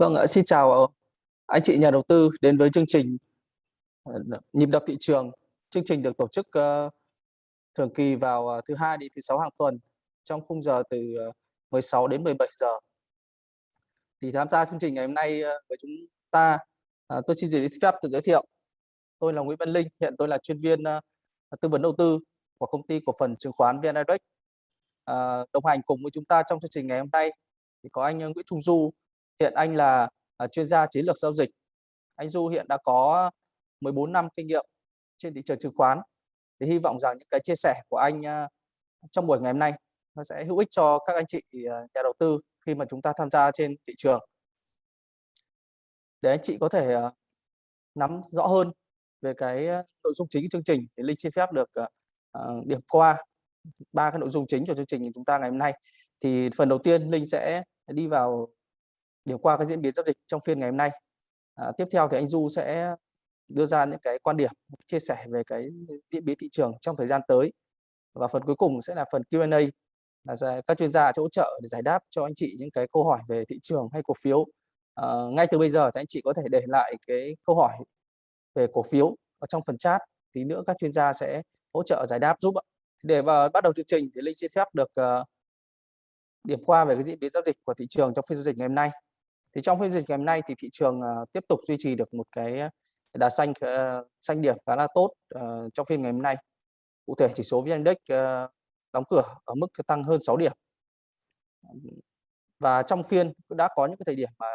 Vâng ạ, xin chào anh chị nhà đầu tư đến với chương trình ờ, nhịp đập thị trường. Chương trình được tổ chức ờ, thường kỳ vào ờ, thứ hai đến thứ sáu hàng tuần trong khung giờ từ 16 đến 17 giờ. Thì tham gia chương trình ngày hôm nay với chúng ta, tôi xin phép tự giới thiệu. Tôi là Nguyễn Văn Linh, hiện tôi là chuyên viên tư vấn đầu tư của công ty cổ phần chứng khoán VN Direct. Đồng hành cùng với chúng ta trong chương trình ngày hôm nay thì có anh Nguyễn Trung Du, Hiện anh là à, chuyên gia chiến lược giao dịch. Anh Du hiện đã có 14 năm kinh nghiệm trên thị trường chứng khoán. Thì hy vọng rằng những cái chia sẻ của anh à, trong buổi ngày hôm nay nó sẽ hữu ích cho các anh chị à, nhà đầu tư khi mà chúng ta tham gia trên thị trường. Để anh chị có thể nắm rõ hơn về cái nội dung chính của chương trình thì Linh xin phép được điểm qua ba cái nội dung chính của chương trình của chúng ta ngày hôm nay. Thì phần đầu tiên Linh sẽ đi vào điểm qua cái diễn biến giao dịch trong phiên ngày hôm nay. À, tiếp theo thì anh Du sẽ đưa ra những cái quan điểm chia sẻ về cái diễn biến thị trường trong thời gian tới. Và phần cuối cùng sẽ là phần Q&A là các chuyên gia hỗ trợ để giải đáp cho anh chị những cái câu hỏi về thị trường hay cổ phiếu. À, ngay từ bây giờ thì anh chị có thể để lại cái câu hỏi về cổ phiếu ở trong phần chat tí nữa các chuyên gia sẽ hỗ trợ giải đáp giúp ạ. Để vào bắt đầu chương trình thì linh xin phép được uh, điểm qua về cái diễn biến giao dịch của thị trường trong phiên giao dịch ngày hôm nay thì trong phiên dịch ngày hôm nay thì thị trường ờ, tiếp tục duy trì được một cái ờ, đà xanh ờ, xanh điểm khá là tốt trong phiên ngày hôm nay. Cụ thể chỉ số VN Index đóng cửa ở mức tăng hơn 6 điểm. Và trong phiên đã có những cái thời điểm mà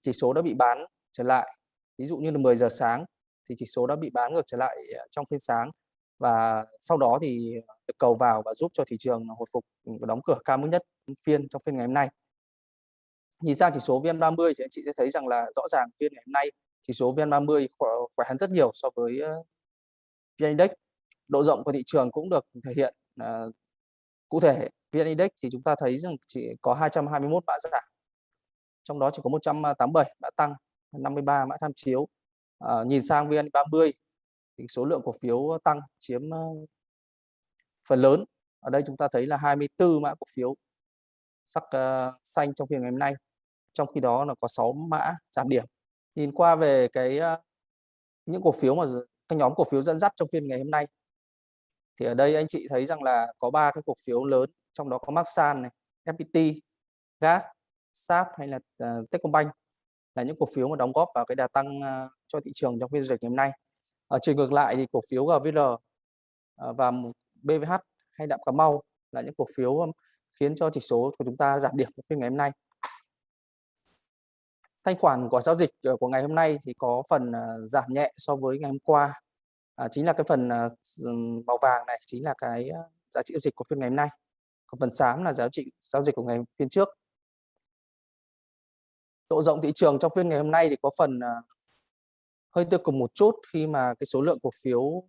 chỉ số đã bị bán trở lại. Ví dụ như là 10 giờ sáng thì chỉ số đã bị bán ngược trở lại trong phiên sáng. Và sau đó thì được cầu vào và giúp cho thị trường hồi phục đóng cửa cao mức nhất phiên trong phiên ngày hôm nay nhìn sang chỉ số VN30 thì anh chị sẽ thấy rằng là rõ ràng phiên ngày hôm nay chỉ số VN30 khỏe, hơn rất nhiều so với ờ, VN Index. Độ rộng của thị trường cũng được thể hiện uh, cụ thể VN Index thì chúng ta thấy rằng chỉ có 221 mã giảm. Trong đó chỉ có 187 mã tăng 53 mã tham chiếu. Uh, nhìn sang VN30 thì số lượng cổ phiếu tăng chiếm uh, phần lớn. Ở đây chúng ta thấy là 24 mã cổ phiếu sắc uh, xanh trong phiên ngày hôm nay trong khi đó là có 6 mã giảm điểm. Nhìn qua về cái ờ, những cổ phiếu mà cái nhóm cổ phiếu dẫn dắt trong phiên ngày hôm nay thì ở đây anh chị thấy rằng là có ba cái cổ phiếu lớn trong đó có Maxan này FPT Gas SAP hay là uh, Techcombank là những cổ phiếu mà đóng góp vào cái đà tăng uh, cho thị trường trong phiên giao dịch ngày hôm nay. Ở chiều ngược lại thì cổ phiếu GVL uh, và BVH hay đạm Cà Mau là những cổ phiếu um, khiến cho chỉ số của chúng ta giảm điểm trong phiên ngày hôm nay thanh khoản của giao dịch ờ, của ngày hôm nay thì có phần ờ, giảm nhẹ so với ngày hôm qua. À, chính là cái phần ờ, ừ, màu vàng này chính là cái giá trị giao dịch của phiên ngày hôm nay. Còn phần xám là giá trị giao dịch của ngày phiên trước. Độ rộng thị trường trong phiên ngày hôm nay thì có phần hơi tiêu cực một chút khi mà cái số lượng cổ phiếu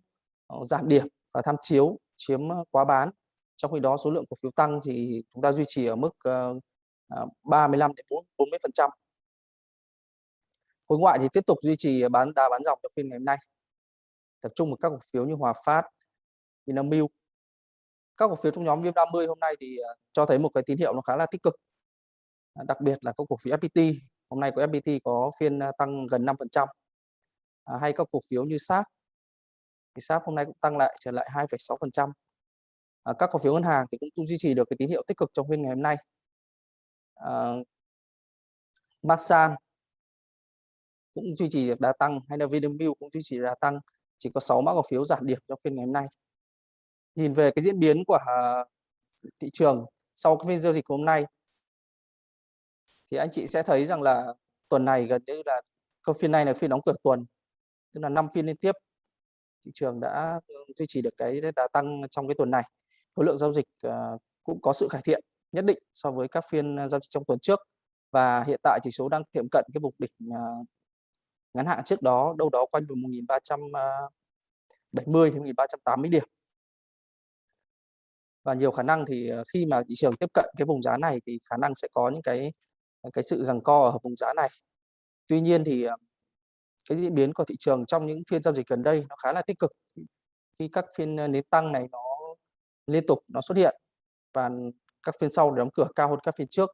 giảm điểm và tham chiếu chiếm quá bán. Trong khi đó số lượng cổ phiếu tăng thì chúng ta duy trì ở mức 35 đến 40 phần trăm khối ngoại thì tiếp tục duy trì bán đà bán dòng trong phiên ngày hôm nay. Tập trung vào các cổ phiếu như Hòa Phát, Vinamilk. Các cổ phiếu trong nhóm VN30 hôm nay thì à, cho thấy một cái tín hiệu nó khá là tích cực. À, đặc biệt là các cổ phiếu FPT hôm nay của FPT có phiên à, tăng gần 5% à, hay các cổ phiếu như SAP thì SAP hôm nay cũng tăng lại trở lại 2,6% à, các cổ phiếu ngân hàng thì cũng duy trì được cái tín hiệu tích cực trong phiên ngày hôm nay. À, Masan cũng duy trì được đà tăng hay là Vinamilk cũng duy trì đà tăng, chỉ có 6 mã cổ phiếu giảm điểm trong phiên ngày hôm nay. Nhìn về cái diễn biến của à, thị trường sau cái phiên giao dịch hôm nay, thì anh chị sẽ thấy rằng là tuần này gần như là cái phiên này là phiên đóng cửa tuần, tức là 5 phiên liên tiếp, thị trường đã ừ, duy trì được cái đà tăng trong cái tuần này. Khối lượng giao dịch à, cũng có sự cải thiện nhất định so với các phiên à, giao dịch trong tuần trước và hiện tại chỉ số đang tiệm cận cái vùng đỉnh ngắn hạn trước đó, đâu đó quanh vùng 1370 ờ, đến 1380 điểm. Và nhiều khả năng thì ờ, khi mà thị trường tiếp cận cái vùng giá này thì khả năng sẽ có những cái cái sự rằng co ở vùng giá này. Tuy nhiên thì ờ, cái diễn biến của thị trường trong những phiên giao dịch gần đây nó khá là tích cực. Khi các phiên nến tăng này nó liên tục nó xuất hiện và các phiên sau đóng cửa cao hơn các phiên trước.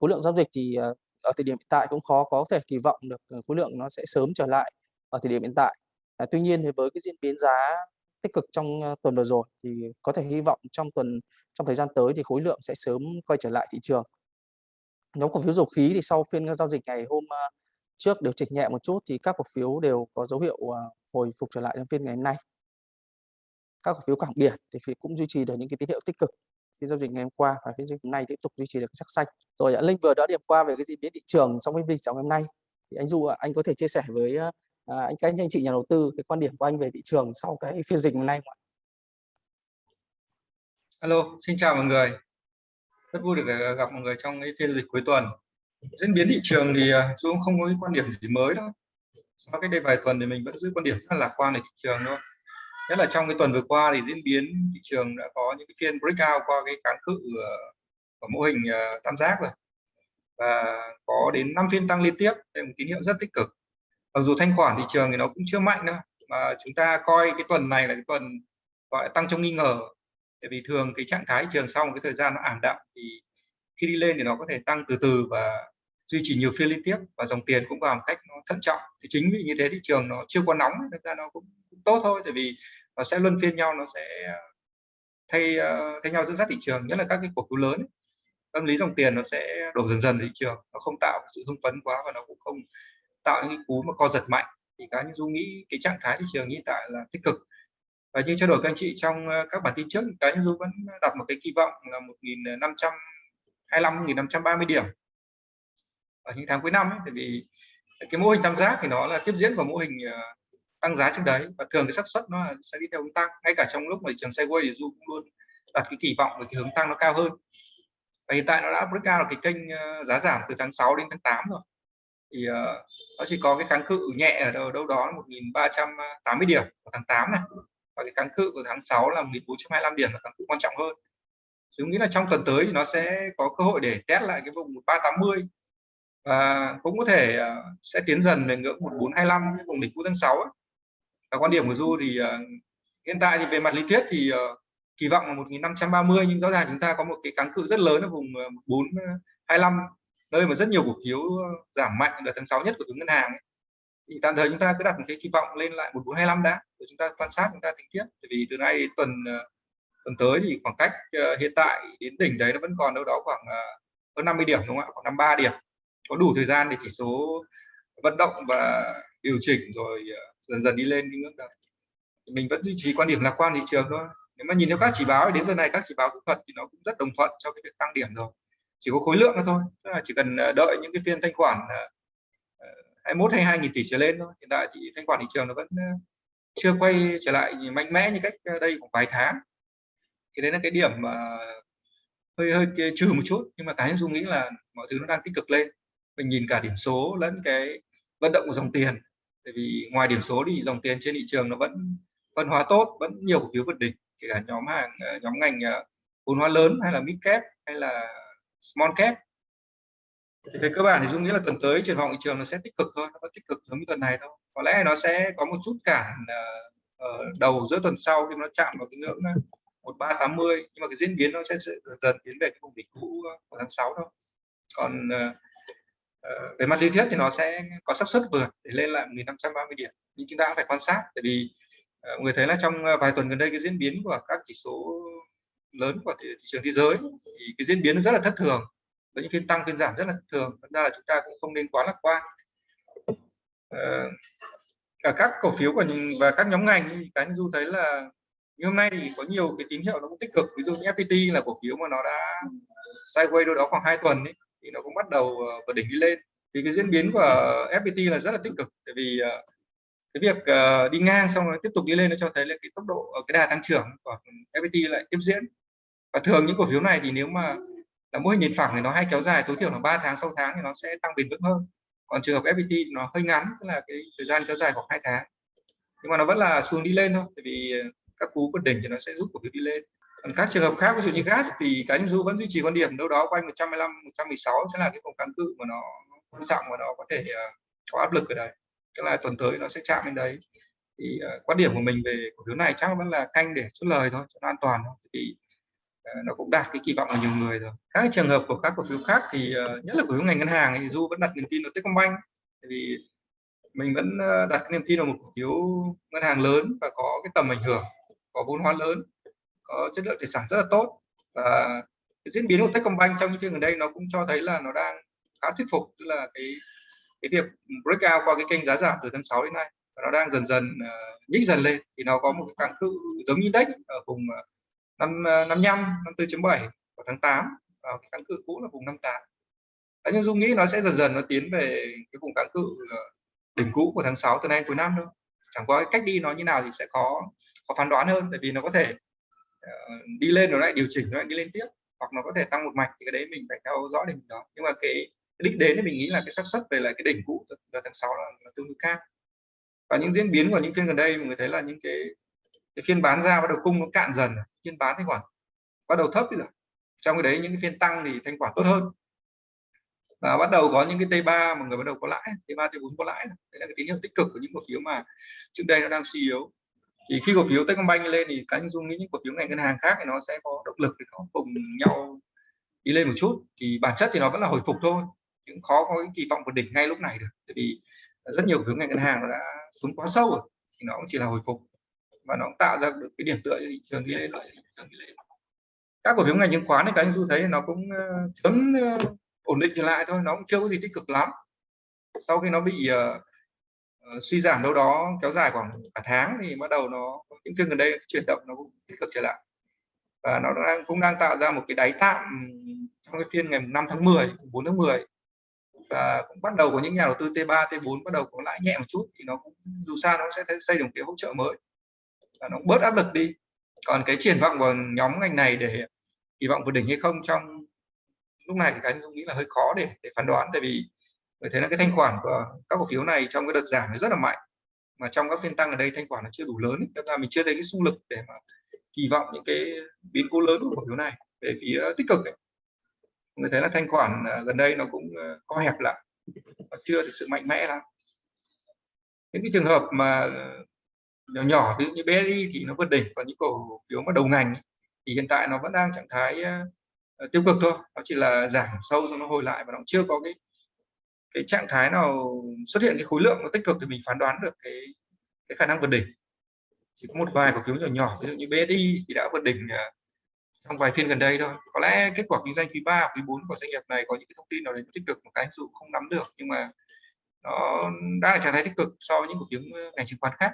Khối lượng giao dịch thì ở thời điểm hiện tại cũng khó có thể kỳ vọng được ờ, khối lượng nó sẽ sớm trở lại ở thời điểm hiện tại. À, tuy nhiên thì với cái diễn biến giá tích cực trong ờ, tuần vừa rồi thì có thể hy vọng trong tuần trong thời gian tới thì khối lượng sẽ sớm quay trở lại thị trường. Nhóm cổ phiếu dầu khí thì sau phiên giao dịch ngày hôm ờ, trước điều chỉnh nhẹ một chút thì các cổ phiếu đều có dấu hiệu hồi phục trở lại trong phiên ngày hôm nay. Các cổ phiếu cảng biển thì cũng duy trì được những cái tín hiệu tích cực phiên giao dịch ngày hôm qua và phiên giao dịch hôm nay tiếp tục duy trì được sắc xanh. Rồi ạ, Linh vừa đã điểm qua về cái diễn biến thị trường trong cái phiên trong hôm nay. Thì anh Du anh có thể chia sẻ với à, à, anh các anh chị nhà đầu tư cái quan điểm của anh về thị trường sau cái phiên dịch hôm nay không ạ? Alo, xin chào mọi người. Rất vui được à, gặp mọi người trong cái phiên dịch cuối tuần. Diễn biến thị trường thì à, cũng không có cái quan điểm gì mới đâu. Sau cái đây vài tuần thì mình vẫn giữ quan điểm rất là lạc quan về thị trường thôi nhất là trong cái tuần vừa qua thì diễn biến thị trường đã có những cái phiên breakout qua cái kháng cự ờ, của mô hình ờ, tam giác rồi. Và có đến 5 phiên tăng liên tiếp, đây là một tín hiệu rất tích cực. Mặc dù thanh khoản thị trường thì nó cũng chưa mạnh đâu, mà chúng ta coi cái tuần này là cái tuần gọi là tăng trong nghi ngờ. Tại vì thường cái trạng thái thị trường sau một cái thời gian nó ảm đạm thì khi đi lên thì nó có thể tăng từ từ và duy trì nhiều phiên liên tiếp và dòng tiền cũng vào một cách nó thận trọng. Thì chính vì như thế thị trường nó chưa quá nóng thực ra nó cũng, cũng tốt thôi tại vì nó sẽ luân phiên nhau nó sẽ ờ, thay ờ, thay nhau dẫn dắt thị trường nhất là các cái cổ phiếu lớn tâm lý dòng tiền nó sẽ đổ dần dần thị trường nó không tạo sự hưng phấn quá và nó cũng không tạo những cú mà co giật mạnh. Thì cá nhân du nghĩ cái trạng thái thị trường hiện tại là tích cực. Và như trao đổi các anh chị trong ờ, các bản tin trước cá nhân du vẫn đặt một cái kỳ vọng là 1.525 1.530 điểm ở những tháng cuối năm ấy, tại vì cái mô hình tam giác thì nó là tiếp diễn của mô hình ờ, tăng giá trước đấy. Và thường cái xác suất nó sẽ đi theo hướng tăng. Ngay cả trong lúc mà trường sideways thì du cũng luôn đặt cái kỳ vọng về cái hướng tăng nó cao hơn. Và hiện tại nó đã break out cái kênh ờ, giá giảm từ tháng 6 đến tháng 8 rồi. Thì uh, nó chỉ có cái kháng cự nhẹ ở đâu, đâu đó 1.380 điểm vào tháng 8 này. Và cái kháng cự của tháng 6 là 1.425 điểm là kháng cự quan trọng hơn. Chúng nghĩ là trong tuần tới thì nó sẽ có cơ hội để test lại cái vùng 1380 và cũng có thể ờ, sẽ tiến dần về ngưỡng 1425 vùng đỉnh cũ tháng 6 ấy và quan điểm của du thì ờ, hiện tại thì về mặt lý thuyết thì ờ, kỳ vọng là 1530 nhưng rõ ràng chúng ta có một cái kháng cự rất lớn ở vùng 425 nơi mà rất nhiều cổ phiếu giảm mạnh đợt tháng 6 nhất của từng ngân hàng ấy. thì tạm thời chúng ta cứ đặt một cái kỳ vọng lên lại 1425 đã, rồi chúng ta quan sát, chúng ta tính tiếp. Bởi vì từ nay tuần tuần tới thì khoảng cách hiện tại đến đỉnh đấy nó vẫn còn đâu đó khoảng hơn 50 điểm, đúng không ạ? Khoảng 53 điểm có đủ thời gian để chỉ số vận động và điều chỉnh rồi ờ, dần dần đi lên cái ngưỡng đó mình vẫn duy trì quan điểm lạc quan thị trường thôi. Nếu mà nhìn theo các chỉ báo đến giờ này các chỉ báo kỹ thuật thì nó cũng rất đồng thuận cho cái việc tăng điểm rồi. Chỉ có khối lượng thôi, tức là chỉ cần ờ, đợi những cái phiên thanh khoản ờ, 21 hay 2 nghìn tỷ trở lên thôi. Hiện tại thì thanh khoản thị trường nó vẫn chưa quay trở lại mạnh mẽ như cách đây khoảng vài tháng. Thì đấy là cái điểm mà hơi hơi trừ một chút, nhưng mà cá nhân dung nghĩ là mọi thứ nó đang tích cực lên mình nhìn cả điểm số lẫn cái vận động của dòng tiền. Tại vì ngoài điểm số thì dòng tiền trên thị trường nó vẫn, phân hóa tốt, vẫn nhiều cổ phiếu vượt đỉnh, kể cả nhóm hàng ờ, nhóm ngành ờ, vốn hóa lớn hay là mid cap hay là small cap. Thì về cơ bản thì dung nghĩ là tuần tới triển vọng thị trường nó sẽ tích cực thôi, nó có tích cực giống như tuần này thôi. Có lẽ nó sẽ có một chút cản ở đầu giữa tuần sau khi nó chạm vào cái ngưỡng 1380 nhưng mà cái diễn biến nó sẽ dần dần tiến về cái vùng đỉnh cũ của tháng 6 thôi. Còn Ờ, về mặt lý thuyết thì nó sẽ có xác suất vượt để lên lại 1530 điểm. Nhưng chúng ta cũng phải quan sát tại vì uh, người thấy là trong ờ, vài tuần gần đây cái diễn biến của các chỉ số lớn của thị, thị trường thế giới thì cái diễn biến rất là thất thường. Với những phiên tăng phiên giảm rất là thất thường. Thật ra là chúng ta cũng không nên quá lạc quan. Uh, cả các cổ phiếu của và các nhóm ngành cá nhân du thấy là như hôm nay thì có nhiều cái tín hiệu nó cũng tích cực. Ví dụ như FPT là cổ phiếu mà nó đã sideways đâu đó khoảng 2 tuần ấy thì nó cũng bắt đầu ờ, vượt đỉnh đi lên. Thì cái diễn biến của FPT là rất là tích cực, tại vì ờ, cái việc ờ, đi ngang xong rồi tiếp tục đi lên nó cho thấy là cái tốc độ cái đà tăng trưởng của FPT lại tiếp diễn. Và thường những cổ phiếu này thì nếu mà là mô hình nhìn phẳng thì nó hay kéo dài, tối thiểu là 3 tháng 6 tháng thì nó sẽ tăng bền vững hơn. Còn trường hợp FPT thì nó hơi ngắn, tức là cái thời gian kéo dài khoảng 2 tháng. Nhưng mà nó vẫn là xuống đi lên thôi, tại vì các cú vượt đỉnh thì nó sẽ giúp cổ phiếu đi lên còn các trường hợp khác ví dụ như gas thì cá nhân du vẫn duy trì quan điểm đâu đó quanh 115 116 sẽ là cái vùng kháng cự mà nó quan trọng và nó có thể uh, có áp lực ở đấy tức là tuần tới nó sẽ chạm lên đấy. Thì uh, quan điểm của mình về cổ phiếu này chắc vẫn là canh để chốt lời thôi cho nó an toàn thôi. Thì uh, ờ, nó cũng đạt cái kỳ vọng của nhiều người rồi. Các trường hợp của các cổ phiếu khác thì uh, nhất là cổ phiếu ngành ngân hàng thì du vẫn đặt niềm tin vào Techcombank. Vì mình vẫn đặt niềm tin vào một cổ phiếu ngân hàng lớn và có cái tầm ảnh hưởng có vốn hóa lớn có chất lượng tài sản rất là tốt. Và cái diễn biến của Techcombank trong những phiên gần đây nó cũng cho thấy là nó đang khá thuyết phục tức là cái cái việc breakout qua cái kênh giá giảm từ tháng 6 đến nay và nó đang dần dần uh, nhích dần lên. Thì nó có một cái kháng cự giống như index ở vùng ờ, năm ờ, năm năm tư chấm bảy của tháng 8 và cái kháng cự cũ là vùng 58 Đấy, nhưng Dung nghĩ nó sẽ dần dần nó tiến về cái vùng cản cự đỉnh cũ của tháng 6 từ nay cuối năm thôi. Chẳng qua cách đi nó như nào thì sẽ có có phán đoán hơn tại vì nó có thể Ờ, đi lên rồi lại điều chỉnh rồi lại đi lên tiếp. Hoặc nó có thể tăng một mạch thì cái đấy mình phải theo dõi đỉnh đó. Nhưng mà cái, cái đích đến thì mình nghĩ là cái xác suất về lại cái đỉnh cũ là tháng 6 là, là tương đối cao. Và những diễn biến của những phiên gần đây mọi người thấy là những cái, cái phiên bán ra bắt đầu cung nó cạn dần phiên bán thanh khoản bắt đầu thấp rồi. Trong cái đấy những cái phiên tăng thì thanh khoản tốt hơn. Và bắt đầu có những cái T3 mà người bắt đầu có lãi T3 T4 có lãi đấy là cái tín hiệu tích cực của những cổ phiếu mà trước đây nó đang suy yếu thì khi cổ phiếu Techcombank lên thì cá nhân dung nghĩ những cổ phiếu ngành ngân hàng khác thì nó sẽ có động lực thì nó cùng nhau đi lên một chút. Thì bản chất thì nó vẫn là hồi phục thôi cũng khó có cái kỳ vọng vượt đỉnh ngay lúc này được. Tại vì rất nhiều cổ phiếu ngành ngân hàng nó đã xuống quá sâu rồi, thì nó cũng chỉ là hồi phục và nó cũng tạo ra được cái điểm tựa cho thị trường đi lên. Các cổ phiếu ngành chứng khoán thì cá nhân du thấy nó cũng ờ, sớm ờ, ổn định trở lại thôi, nó cũng chưa có gì tích cực lắm. Sau khi nó bị ờ, uh, suy giảm đâu đó kéo dài khoảng cả tháng thì bắt đầu nó những phiên gần đây chuyển động nó cũng tích cực trở lại. Và nó đang cũng đang tạo ra một cái đáy tạm trong cái phiên ngày 5 tháng 10 4 tháng 10 và cũng bắt đầu có những nhà đầu tư T3 T4 bắt đầu có lãi nhẹ một chút thì nó cũng dù sao nó sẽ xây được cái hỗ trợ mới. Và nó bớt áp lực đi. Còn cái triển vọng của nhóm ngành này để kỳ vọng vượt đỉnh hay không trong lúc này thì cá tôi nghĩ là hơi khó để để phán đoán. Tại vì bởi thế là cái thanh khoản của các cổ phiếu này trong cái đợt giảm nó rất là mạnh. Mà trong các phiên tăng ở đây thanh khoản nó chưa đủ lớn nên là mình chưa thấy cái xung lực để mà kỳ vọng những cái biến cố lớn của cổ phiếu này về phía tích cực ấy. người thấy là thanh khoản à, gần đây nó cũng à, co hẹp lại và chưa thực sự mạnh mẽ lắm. Những cái trường hợp mà à, nhỏ nhỏ, ví dụ như BSI thì nó vượt đỉnh, còn những cổ phiếu mà đầu ngành thì hiện tại nó vẫn đang trạng thái tiêu cực thôi. Nó chỉ là giảm sâu cho nó hồi lại và nó chưa có cái cái trạng thái nào xuất hiện cái khối lượng nó tích cực thì mình phán đoán được cái cái khả năng vượt đỉnh. Chỉ có một vài cổ phiếu nhỏ nhỏ, ví dụ như BSI thì đã vượt đỉnh à, trong vài phiên gần đây thôi. Có lẽ kết quả kinh doanh quý 3 quý 4 của doanh nghiệp này có những cái thông tin nào đấy tích cực một cái dụ không nắm được, nhưng mà nó đang là trạng thái tích cực so với những cổ phiếu ờ, ngành chứng khoán khác.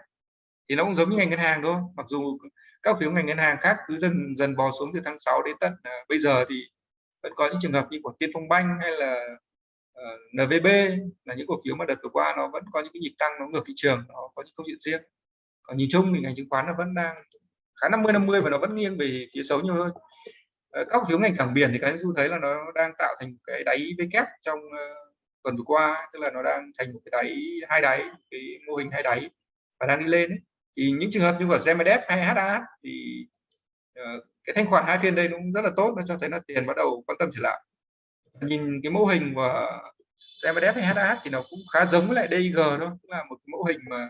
Thì nó cũng giống như ngành ngân hàng thôi, mặc dù các phiếu ngành ngân hàng khác cứ dần dần bò xuống từ tháng 6 đến tận à, bây giờ thì vẫn có những trường hợp như của Tiên Phong Banh hay là Ờ, uh, NVB là những cổ phiếu mà đợt vừa qua nó vẫn có những cái nhịp tăng nó ngược thị trường nó có những câu chuyện riêng. Còn nhìn chung thì ngành chứng khoán nó vẫn đang khá 50 50 và nó vẫn nghiêng về phía xấu nhiều hơn. Uh, các cổ phiếu ngành cảng biển thì cái du thấy là nó đang tạo thành cái đáy V kép trong uh, tuần vừa qua tức là nó đang thành một cái đáy hai đáy cái mô hình hai đáy và đang đi lên ấy. Thì những trường hợp như của GMDF hay HA thì uh, cái thanh khoản hai phiên đây cũng rất là tốt nó cho thấy là tiền bắt đầu quan tâm trở lại nhìn cái mô hình của CMDF hay HAH thì nó cũng khá giống với lại DIG thôi cũng là một cái mô hình mà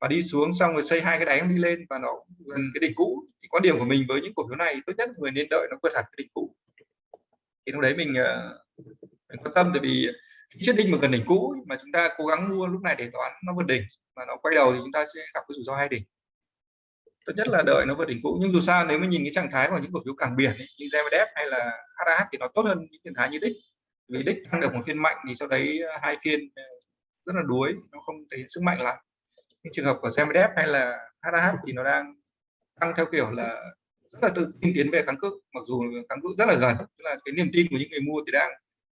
và đi xuống xong rồi xây hai cái đáy đi lên và nó gần cái đỉnh cũ. Thì quan điểm của mình với những cổ phiếu này tốt nhất người nên đợi nó vượt hẳn cái đỉnh cũ. Thì lúc đấy mình, ờ, mình quan tâm tại vì chiết đinh mà gần đỉnh cũ mà chúng ta cố gắng mua lúc này để đoán nó vượt đỉnh mà nó quay đầu thì chúng ta sẽ gặp cái rủi ro hai đỉnh tốt nhất là đợi nó vượt đỉnh cũ. Nhưng dù sao nếu mà nhìn cái trạng thái của những cổ phiếu cảng biển ấy, như GMDF hay là HAH thì nó tốt hơn những trạng thái như đích vì đích tăng được một phiên mạnh thì sau đấy ờ, hai phiên ờ, rất là đuối nó không thể hiện sức mạnh lắm. Những trường hợp của GMDF hay là HAH thì nó đang tăng theo kiểu là rất là tự tin tiến về kháng cự mặc dù kháng cự rất là gần. Tức là cái niềm tin của những người mua thì đang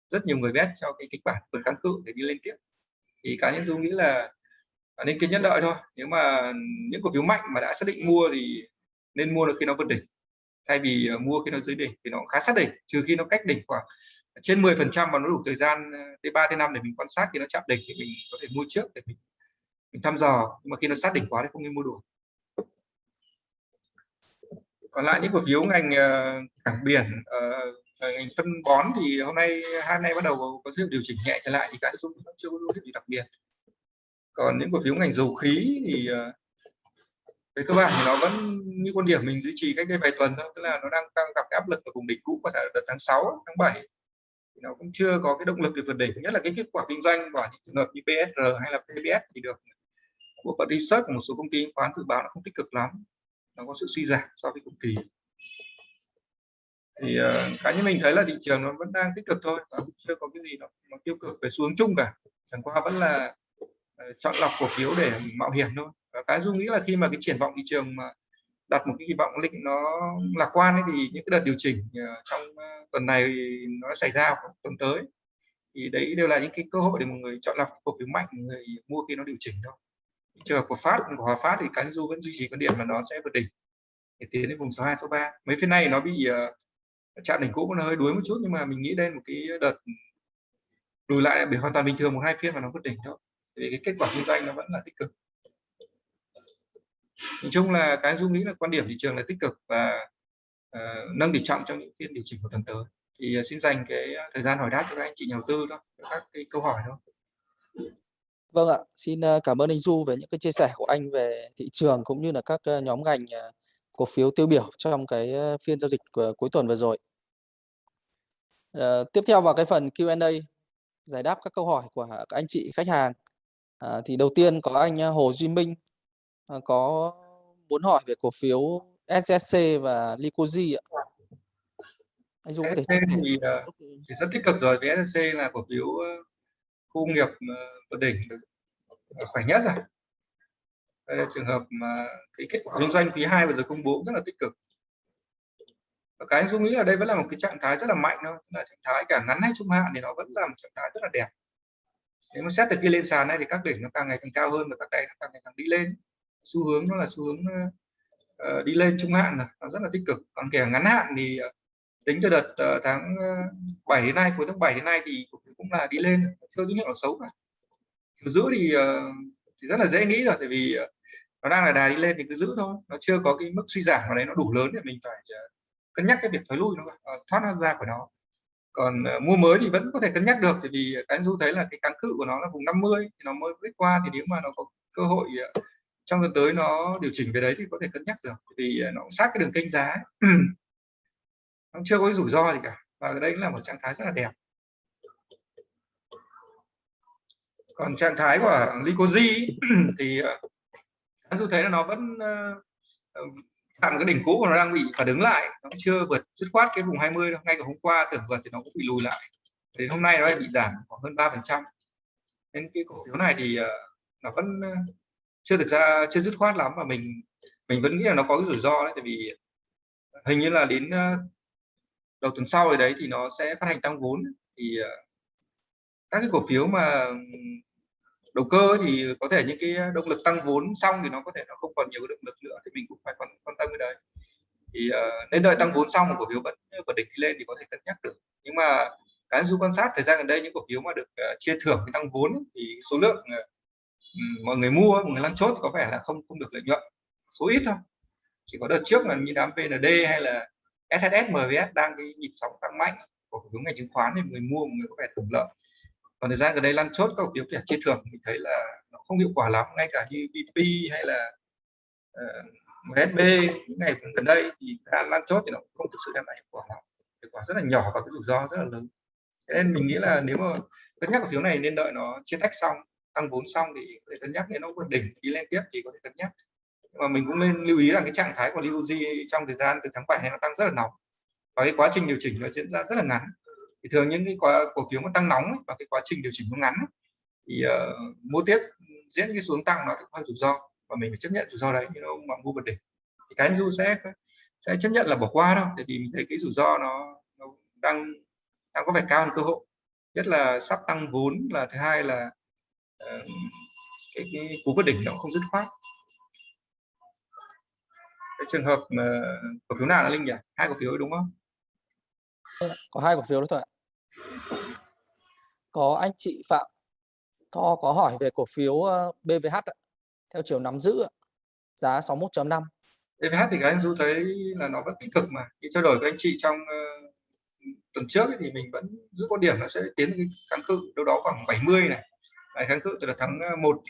rất nhiều người bet cho cái kịch bản vượt kháng cự để đi lên tiếp. Thì cá nhân dung nghĩ là nên kiên nhẫn đợi thôi. Nếu mà những cổ phiếu mạnh mà đã xác định mua thì nên mua được khi nó vượt đỉnh. Thay vì ờ, mua khi nó dưới đỉnh thì nó khá sát đỉnh trừ khi nó cách đỉnh khoảng trên 10 phần trăm và nó đủ thời gian ờ, tới 3 tới 5 để mình quan sát khi nó chạm đỉnh thì mình có thể mua trước để mình mình thăm dò. Nhưng mà khi nó sát đỉnh quá thì không nên mua đủ. Còn lại những cổ phiếu ngành uh, cảng biển uh, ngành phân bón thì hôm nay hai nay bắt đầu có, có điều chỉnh nhẹ trở lại thì cái cũng chưa có hiệu gì đặc biệt còn những cổ phiếu ngành dầu khí thì ờ, về cơ bản thì nó vẫn như quan điểm mình duy trì cách đây vài tuần thôi tức là nó đang, đang gặp cái áp lực ở vùng đỉnh cũ của đợt tháng 6 tháng 7 thì nó cũng chưa có cái động lực để vượt đỉnh nhất là cái kết quả kinh doanh của những trường hợp như PSR hay là PBS thì được bộ phận research của một số công ty khoán dự báo nó không tích cực lắm nó có sự suy giảm so với cùng kỳ. Thì uh, cá nhân mình thấy là thị trường nó vẫn đang tích cực thôi và chưa có cái gì nó, nó tiêu cực về xuống chung cả. Chẳng qua vẫn là Ờ, chọn lọc cổ phiếu để mạo hiểm thôi. Và cái dung nghĩ là khi mà cái triển vọng thị trường mà đặt một cái kỳ vọng lịch nó lạc quan ấy, thì những cái đợt điều chỉnh ờ, trong ờ, tuần này nó xảy ra tuần tới. Thì đấy đều là những cái cơ hội để một người chọn lọc cổ phiếu mạnh người mua khi nó điều chỉnh thôi. Trường hợp của phát của hòa phát thì cái du vẫn duy trì quan điểm là nó sẽ vượt đỉnh để tiến đến vùng 62 63 mấy phiên này nó bị uh, chạm đỉnh cũ nó hơi đuối một chút nhưng mà mình nghĩ đây một cái đợt lùi lại bị hoàn toàn bình thường một hai phiên mà nó vượt đỉnh thôi thì cái kết quả kinh doanh nó vẫn là tích cực nhìn chung là cái dung nghĩ là quan điểm thị trường là tích cực và uh, nâng tỷ trọng trong những phiên điều chỉnh của tuần tới thì uh, xin dành cái ờ, thời gian hỏi đáp cho các anh chị nhà đầu tư đó các cái câu hỏi thôi Vâng ạ, xin cảm ơn anh Du về những cái chia sẻ của anh về thị trường cũng như là các nhóm ngành cổ phiếu tiêu biểu trong cái phiên giao dịch của cuối tuần vừa rồi. Ờ, tiếp theo vào cái phần Q&A giải đáp các câu hỏi của các anh chị khách hàng. À, thì đầu tiên có anh Hồ Duy Minh à, có muốn hỏi về cổ phiếu SSC và Licoji ạ. Anh Du có thể thì, uh, thì rất tích cực rồi với SSC là cổ phiếu khu nghiệp vượt đỉnh khỏe nhất rồi. Đây là trường hợp mà cái kết quả kinh doanh quý 2 vừa rồi công bố rất là tích cực. Và cái dung nghĩ là đây vẫn là một cái trạng thái rất là mạnh thôi là trạng thái cả ngắn hay trung hạn thì nó vẫn là một trạng thái rất là đẹp nếu mà xét từ khi lên sàn này thì các đỉnh nó càng ngày càng cao hơn và các đáy nó càng ngày càng đi lên. Xu hướng nó là xu hướng uh, đi lên trung hạn rồi nó rất là tích cực. Còn kể ngắn hạn thì uh, tính từ đợt uh, tháng 7 đến nay cuối tháng 7 đến nay thì cũng là đi lên chưa tín hiệu xấu cả. Cứ giữ thì, uh, thì rất là dễ nghĩ rồi tại vì uh, nó đang là đà đi lên thì cứ giữ thôi. Nó chưa có cái mức suy giảm ở đấy nó đủ lớn để mình phải uh, cân nhắc cái việc thoái lui nó uh, thoát nó ra khỏi nó còn uh, mua mới thì vẫn có thể cân nhắc được vì cái du thấy là cái kháng cự của nó là vùng 50 thì nó mới break qua thì nếu mà nó có cơ hội uh, trong tuần tới nó điều chỉnh về đấy thì có thể cân nhắc được vì ờ, nó cũng sát cái đường kênh giá. Nó chưa có rủi ro gì cả và đây là một trạng thái rất là đẹp. Còn trạng thái của Lycosi thì tôi du thấy là nó vẫn uh, ờ, cái đỉnh cũ của nó đang bị phản ứng lại nó chưa vượt dứt khoát cái vùng 20 đâu. Ngay cả hôm qua tưởng vượt thì nó cũng bị lùi lại. Đến hôm nay nó bị giảm khoảng hơn 3 phần trăm. Nên cái cổ phiếu này thì ờ, nó vẫn ờ, chưa thực ra chưa dứt khoát lắm. Và mình mình vẫn nghĩ là nó có cái rủi ro đấy tại vì hình như là đến ờ, đầu tuần sau rồi đấy thì nó sẽ phát hành tăng vốn. Thì các cái cổ phiếu mà đầu cơ thì có thể những cái động lực tăng vốn xong thì nó có thể nó không còn nhiều động lực nữa. Thì mình cũng phải quan, quan tâm cái đấy thì uh, nên đợi tăng vốn xong mà cổ phiếu vẫn vẫn định đi lên thì có thể cân nhắc được. Nhưng mà cái du quan sát thời gian gần đây những cổ phiếu mà được uh, chia thưởng cái tăng vốn thì số lượng uh, mọi người mua mọi người lăn chốt có vẻ là không không được lợi nhuận. Số ít thôi. Chỉ có đợt trước là như đám VND hay là SHS MVS đang cái nhịp sóng tăng mạnh của cổ phiếu ngành chứng khoán thì người mua mọi người có vẻ hưởng lợi. Còn thời gian gần đây lăn chốt các cổ phiếu kẻ chia thưởng mình thấy là nó không hiệu quả lắm ngay cả như BP hay là uh, MSB những ngày gần đây thì đã lan chốt thì nó cũng không thực sự đem lại hiệu quả lắm hiệu quả rất là nhỏ và cái rủi ro rất là lớn. Nên mình nghĩ là nếu mà cân nhắc cổ phiếu này nên đợi nó chia tách xong tăng vốn xong thì có thể cân nhắc nếu nó vượt đỉnh đi lên tiếp thì có thể cân nhắc. Nhưng mà mình cũng nên lưu ý là cái trạng thái của Liuji trong thời gian từ tháng 7 này nó tăng rất là nóng. Và cái quá trình điều chỉnh nó diễn ra rất là ngắn. Thì thường những cái quả, cổ phiếu mà tăng nóng ấy, và cái quá trình điều chỉnh nó ngắn ấy, thì uh, mua tiếp diễn cái xuống tăng nó cũng hơi rủi ro và mình phải chấp nhận rủi ro đấy nhưng nó mà mua vượt đỉnh thì cái du sẽ sẽ chấp nhận là bỏ qua đâu tại vì mình thấy cái rủi ro nó, nó đang đang có vẻ cao hơn cơ hội. Nhất là sắp tăng vốn là thứ hai là uh, cái, cái cú vượt đỉnh nó không dứt khoát. Cái trường hợp mà cổ phiếu nào là linh nhỉ? Hai cổ phiếu đúng không? Có hai cổ phiếu đó thôi ạ. Có anh chị Phạm có có hỏi về cổ phiếu ờ, BVH ạ theo chiều nắm giữ giá 61.5 EVH thì các anh Du thấy là nó vẫn tích cực mà. Khi trao đổi với anh chị trong uh, tuần trước thì mình vẫn giữ quan điểm nó sẽ tiến cái kháng cự đâu đó khoảng 70 này. Lại kháng cự từ tháng ờ, 1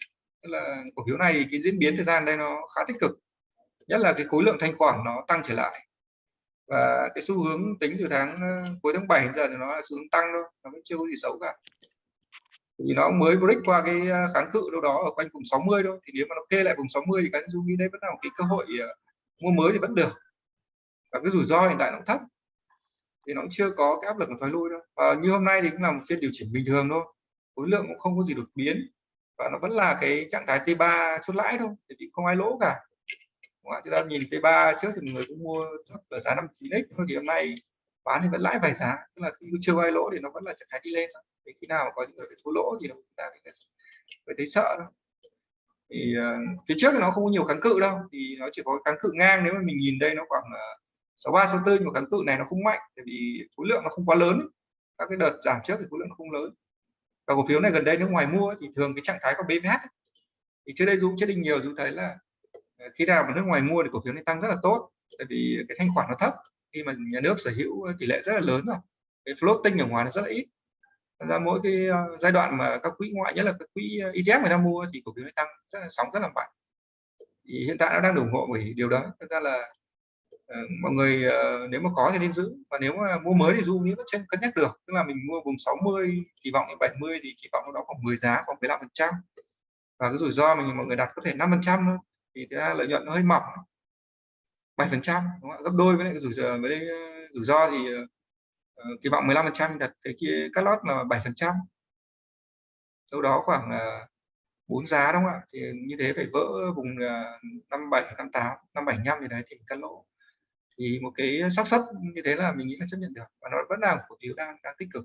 tức là cổ phiếu này cái diễn biến thời gian đây nó khá tích cực. Nhất là cái khối lượng thanh khoản nó tăng trở lại. Và cái xu hướng tính từ tháng ờ, cuối tháng 7 giờ thì nó là xu hướng tăng thôi nó vẫn chưa có gì xấu cả vì nó mới break qua cái à, kháng cự đâu đó ở quanh vùng 60 thôi. Thì nếu mà nó kê lại vùng 60 thì cái dung nghĩ đấy vẫn là một cái cơ hội à, mua mới thì vẫn được. Và cái rủi ro hiện tại nó cũng thấp. Thì nó cũng chưa có cái áp lực của thoái lui đâu. Và như hôm nay thì cũng là một phiên điều chỉnh bình thường thôi. Khối lượng cũng không có gì đột biến. Và nó vẫn là cái trạng thái T3 chốt lãi thôi. Thì không ai lỗ cả. Chúng ta nhìn T3 trước thì người cũng mua thấp ở giá 59x thôi. Thì hôm nay bán thì vẫn lãi vài giá tức là khi chưa ai lỗ thì nó vẫn là trạng thái đi lên thì khi nào có những người thua lỗ thì chúng ta phải thấy sợ đó. thì uh, phía trước thì nó không có nhiều kháng cự đâu thì nó chỉ có kháng cự ngang nếu mà mình nhìn đây nó khoảng uh, 63 64 nhưng mà kháng cự này nó không mạnh tại vì khối lượng nó không quá lớn. Các cái đợt giảm trước thì khối lượng nó không lớn. Và cổ phiếu này gần đây nước ngoài mua thì thường cái trạng thái có BVH thì trước đây dũng chết định nhiều dũng thấy là ờ, khi nào mà nước ngoài mua thì cổ phiếu này tăng rất là tốt tại vì cái thanh khoản nó thấp khi mà nhà nước sở hữu tỷ lệ rất là lớn rồi. Cái floating ở ngoài nó rất là ít. Ra mỗi cái ờ, giai đoạn mà các quỹ ngoại nhất là các quỹ ờ, ETF người ta mua thì cổ phiếu nó tăng rất là sóng rất là mạnh. Thì hiện tại nó đang ủng hộ bởi điều đó. Thật ra là uh, mọi người uh, nếu mà có thì nên giữ. Và nếu mà mua mới thì du nghĩ vẫn cân nhắc được. Tức là mình mua vùng 60 kỳ vọng đến 70 thì kỳ vọng nó khoảng 10 giá khoảng 15 phần trăm. Và cái rủi ro mình mọi người đặt có thể 5 phần trăm thì ra lợi nhuận nó hơi mỏng. 7 phần trăm gấp đôi với lại rủi ro với ờ, rủi ro thì uh, kỳ vọng 15 phần trăm đặt cái kia cắt lót là 7 phần trăm. Đâu đó khoảng uh, bốn giá đúng không ạ? Thì như thế phải vỡ vùng uh, 57 58 575 thì đấy thì cắt lỗ. Thì một cái xác suất như thế là mình nghĩ là chấp nhận được và nó vẫn là cổ phiếu đang đang tích cực.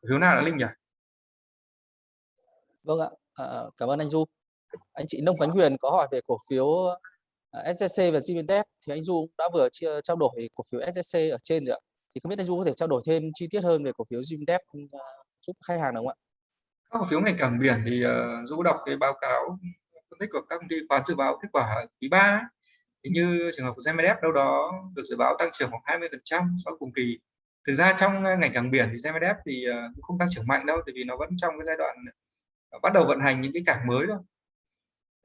Cổ phiếu nào là linh nhỉ? Vâng ạ. À, cảm ơn anh du. Anh chị nông khánh huyền có hỏi về cổ phiếu Ờ, SSC và Gvtep thì anh du đã vừa chia trao đổi cổ phiếu SSC ở trên rồi ạ. Thì không biết anh du có thể trao đổi thêm chi tiết hơn về cổ phiếu Gvtep ờ, giúp khách hàng được không ạ? Các cổ phiếu ngành cảng biển thì uh, du đọc cái báo cáo phân tích của các công ty khoán dự báo kết quả quý 3 thì như trường hợp của GMDF đâu đó được dự báo tăng trưởng khoảng 20 phần trăm so với cùng kỳ. Thực ra trong ngành cảng biển thì GMDF thì uh, cũng không tăng trưởng mạnh đâu tại vì nó vẫn trong cái giai đoạn bắt đầu vận hành những cái cảng mới thôi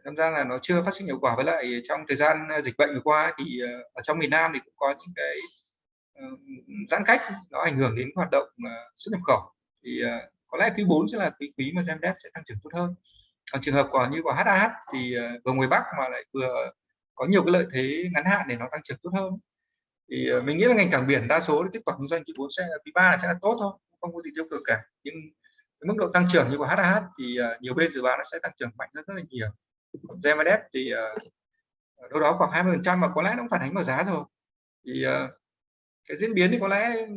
tham ra là nó chưa phát sinh hiệu quả với lại trong thời gian ờ, dịch bệnh vừa qua thì ờ, ở trong miền Nam thì cũng có những cái ờ, giãn cách, nó ảnh hưởng đến hoạt động xuất nhập khẩu. Thì có lẽ quý 4 sẽ là quý quý mà GMDF sẽ tăng trưởng tốt hơn. Còn trường hợp còn như của HAH thì vừa ngoài Bắc mà lại vừa có nhiều cái lợi thế ngắn hạn để nó tăng trưởng tốt hơn. Thì mình nghĩ là ngành cảng biển đa số tiếp quả kinh doanh quý 4 sẽ, quý 3 sẽ là tốt thôi không có gì tiêu cực cả. Nhưng cái mức độ tăng trưởng như của HAH thì nhiều bên dự báo nó sẽ tăng trưởng mạnh hơn rất là nhiều. GMDF thì uh, đâu đó khoảng 20 phần trăm mà có lẽ nó cũng phản ánh vào giá rồi thì uh, cái diễn biến thì có lẽ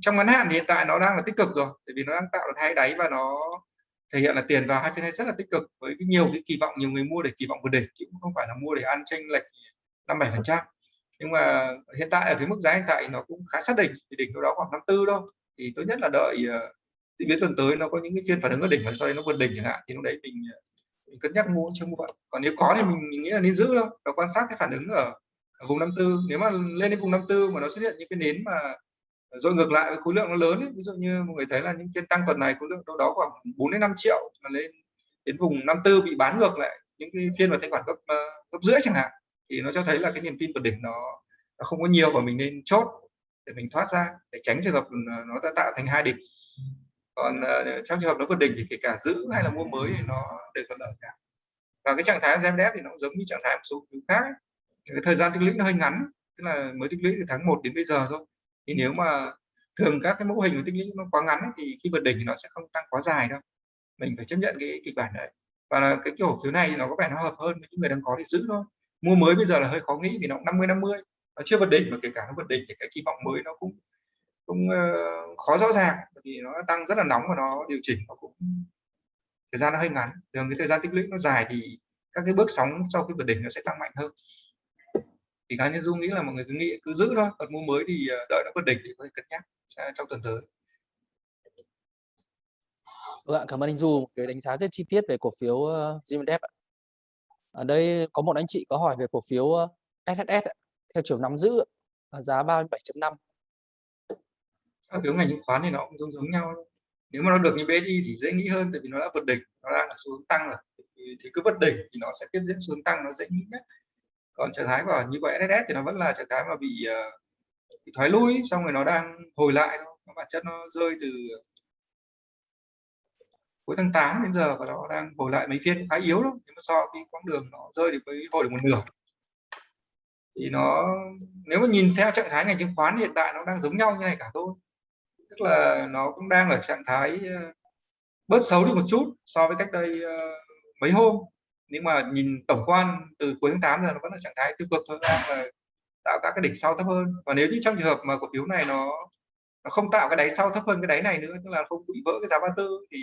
trong ngắn hạn thì hiện tại nó đang là tích cực rồi tại vì nó đang tạo được hai đáy và nó thể hiện là tiền vào hai phiên này rất là tích cực với cái nhiều cái kỳ vọng nhiều người mua để kỳ vọng vượt đỉnh chứ không phải là mua để ăn tranh lệch năm bảy phần trăm nhưng mà hiện tại ở cái mức giá hiện tại nó cũng khá xác định, thì đỉnh đâu đó khoảng năm tư đâu. thì tốt nhất là đợi uh, diễn biến tuần tới nó có những cái phiên phản ứng ở đỉnh và sau đấy nó vượt đỉnh chẳng hạn thì lúc đấy mình, mình cân nhắc mua chưa mua. Còn nếu có thì mình, mình nghĩ là nên giữ thôi và quan sát cái phản ứng ở, ở vùng năm tư. Nếu mà lên đến vùng năm tư mà nó xuất hiện những cái nến mà rồi ngược lại với khối lượng nó lớn ấy, ví dụ như mọi người thấy là những phiên tăng tuần này khối lượng đâu đó khoảng 4 đến 5 triệu mà lên đến vùng 54 bị bán ngược lại những cái phiên mà thanh khoản cấp uh, ờ, cấp rưỡi chẳng hạn thì nó cho thấy là cái niềm tin vượt đỉnh nó, nó không có nhiều và mình nên chốt để mình thoát ra để tránh trường hợp ờ, nó đã tạo thành hai đỉnh còn uh, trong trường hợp nó vượt đỉnh thì kể cả giữ hay là mua mới thì nó đều thuận lợi cả. Và cái trạng thái GMDF thì nó giống như trạng thái một số thứ khác ấy. cái thời gian tích lũy nó hơi ngắn tức là mới tích lũy từ tháng 1 đến bây giờ thôi. Thì nếu mà thường các cái mẫu hình của tích lũy nó quá ngắn ấy, thì khi vượt đỉnh thì nó sẽ không tăng quá dài đâu. Mình phải chấp nhận cái kịch bản đấy. Và cái kiểu phiếu này nó có vẻ nó hợp hơn với những người đang có thì giữ thôi. Mua mới bây giờ là hơi khó nghĩ vì nó 50 50 nó chưa vượt đỉnh mà kể cả nó vượt đỉnh thì cái kỳ vọng mới nó cũng cũng uh, khó rõ ràng vì nó tăng rất là nóng và nó điều chỉnh nó cũng thời gian nó hơi ngắn thường cái thời gian tích lũy nó dài thì các cái bước sóng sau khi vượt đỉnh nó sẽ tăng mạnh hơn thì cá nhân dung nghĩ là mọi người cứ nghĩ cứ giữ thôi còn mua mới thì ờ, đợi nó vượt đỉnh thì có thể cân nhắc trong tuần tới Vâng cảm ơn anh Du cái đánh giá rất chi tiết về cổ phiếu ờ, uh, GMDF. Ở đây có một anh chị có hỏi về cổ phiếu SSS SHS theo chiều nắm giữ giá 37.5. Các phiếu ngành chứng khoán thì nó cũng giống giống nhau. Nếu mà nó được như BSI thì dễ nghĩ hơn tại vì nó đã vượt đỉnh, nó đang là xu hướng tăng rồi. Thì thì cứ vượt đỉnh thì nó sẽ tiếp diễn xuống tăng nó dễ nghĩ nhất. Còn trạng thái của như vậy SS thì nó vẫn là trạng thái mà bị, uh, bị thoái lui xong rồi nó đang hồi lại thôi. Nó bản chất nó rơi từ cuối tháng 8 đến giờ và nó đang hồi lại mấy phiên khá yếu lắm. Nhưng mà so cái quãng đường nó rơi thì mới hồi được một nửa. Thì nó nếu mà nhìn theo trạng thái ngành chứng khoán hiện tại nó đang giống nhau như này cả thôi tức là nó cũng đang ở trạng thái ờ, bớt xấu đi một chút so với cách đây ờ, mấy hôm. Nhưng mà nhìn tổng quan từ cuối tháng 8 giờ nó vẫn là trạng thái tiêu cực thôi, đang là tạo các cái đỉnh sau thấp hơn. Và nếu như trong trường hợp mà cổ phiếu này nó nó không tạo cái đáy sau thấp hơn cái đáy này nữa, tức là không bị vỡ cái giá 34 thì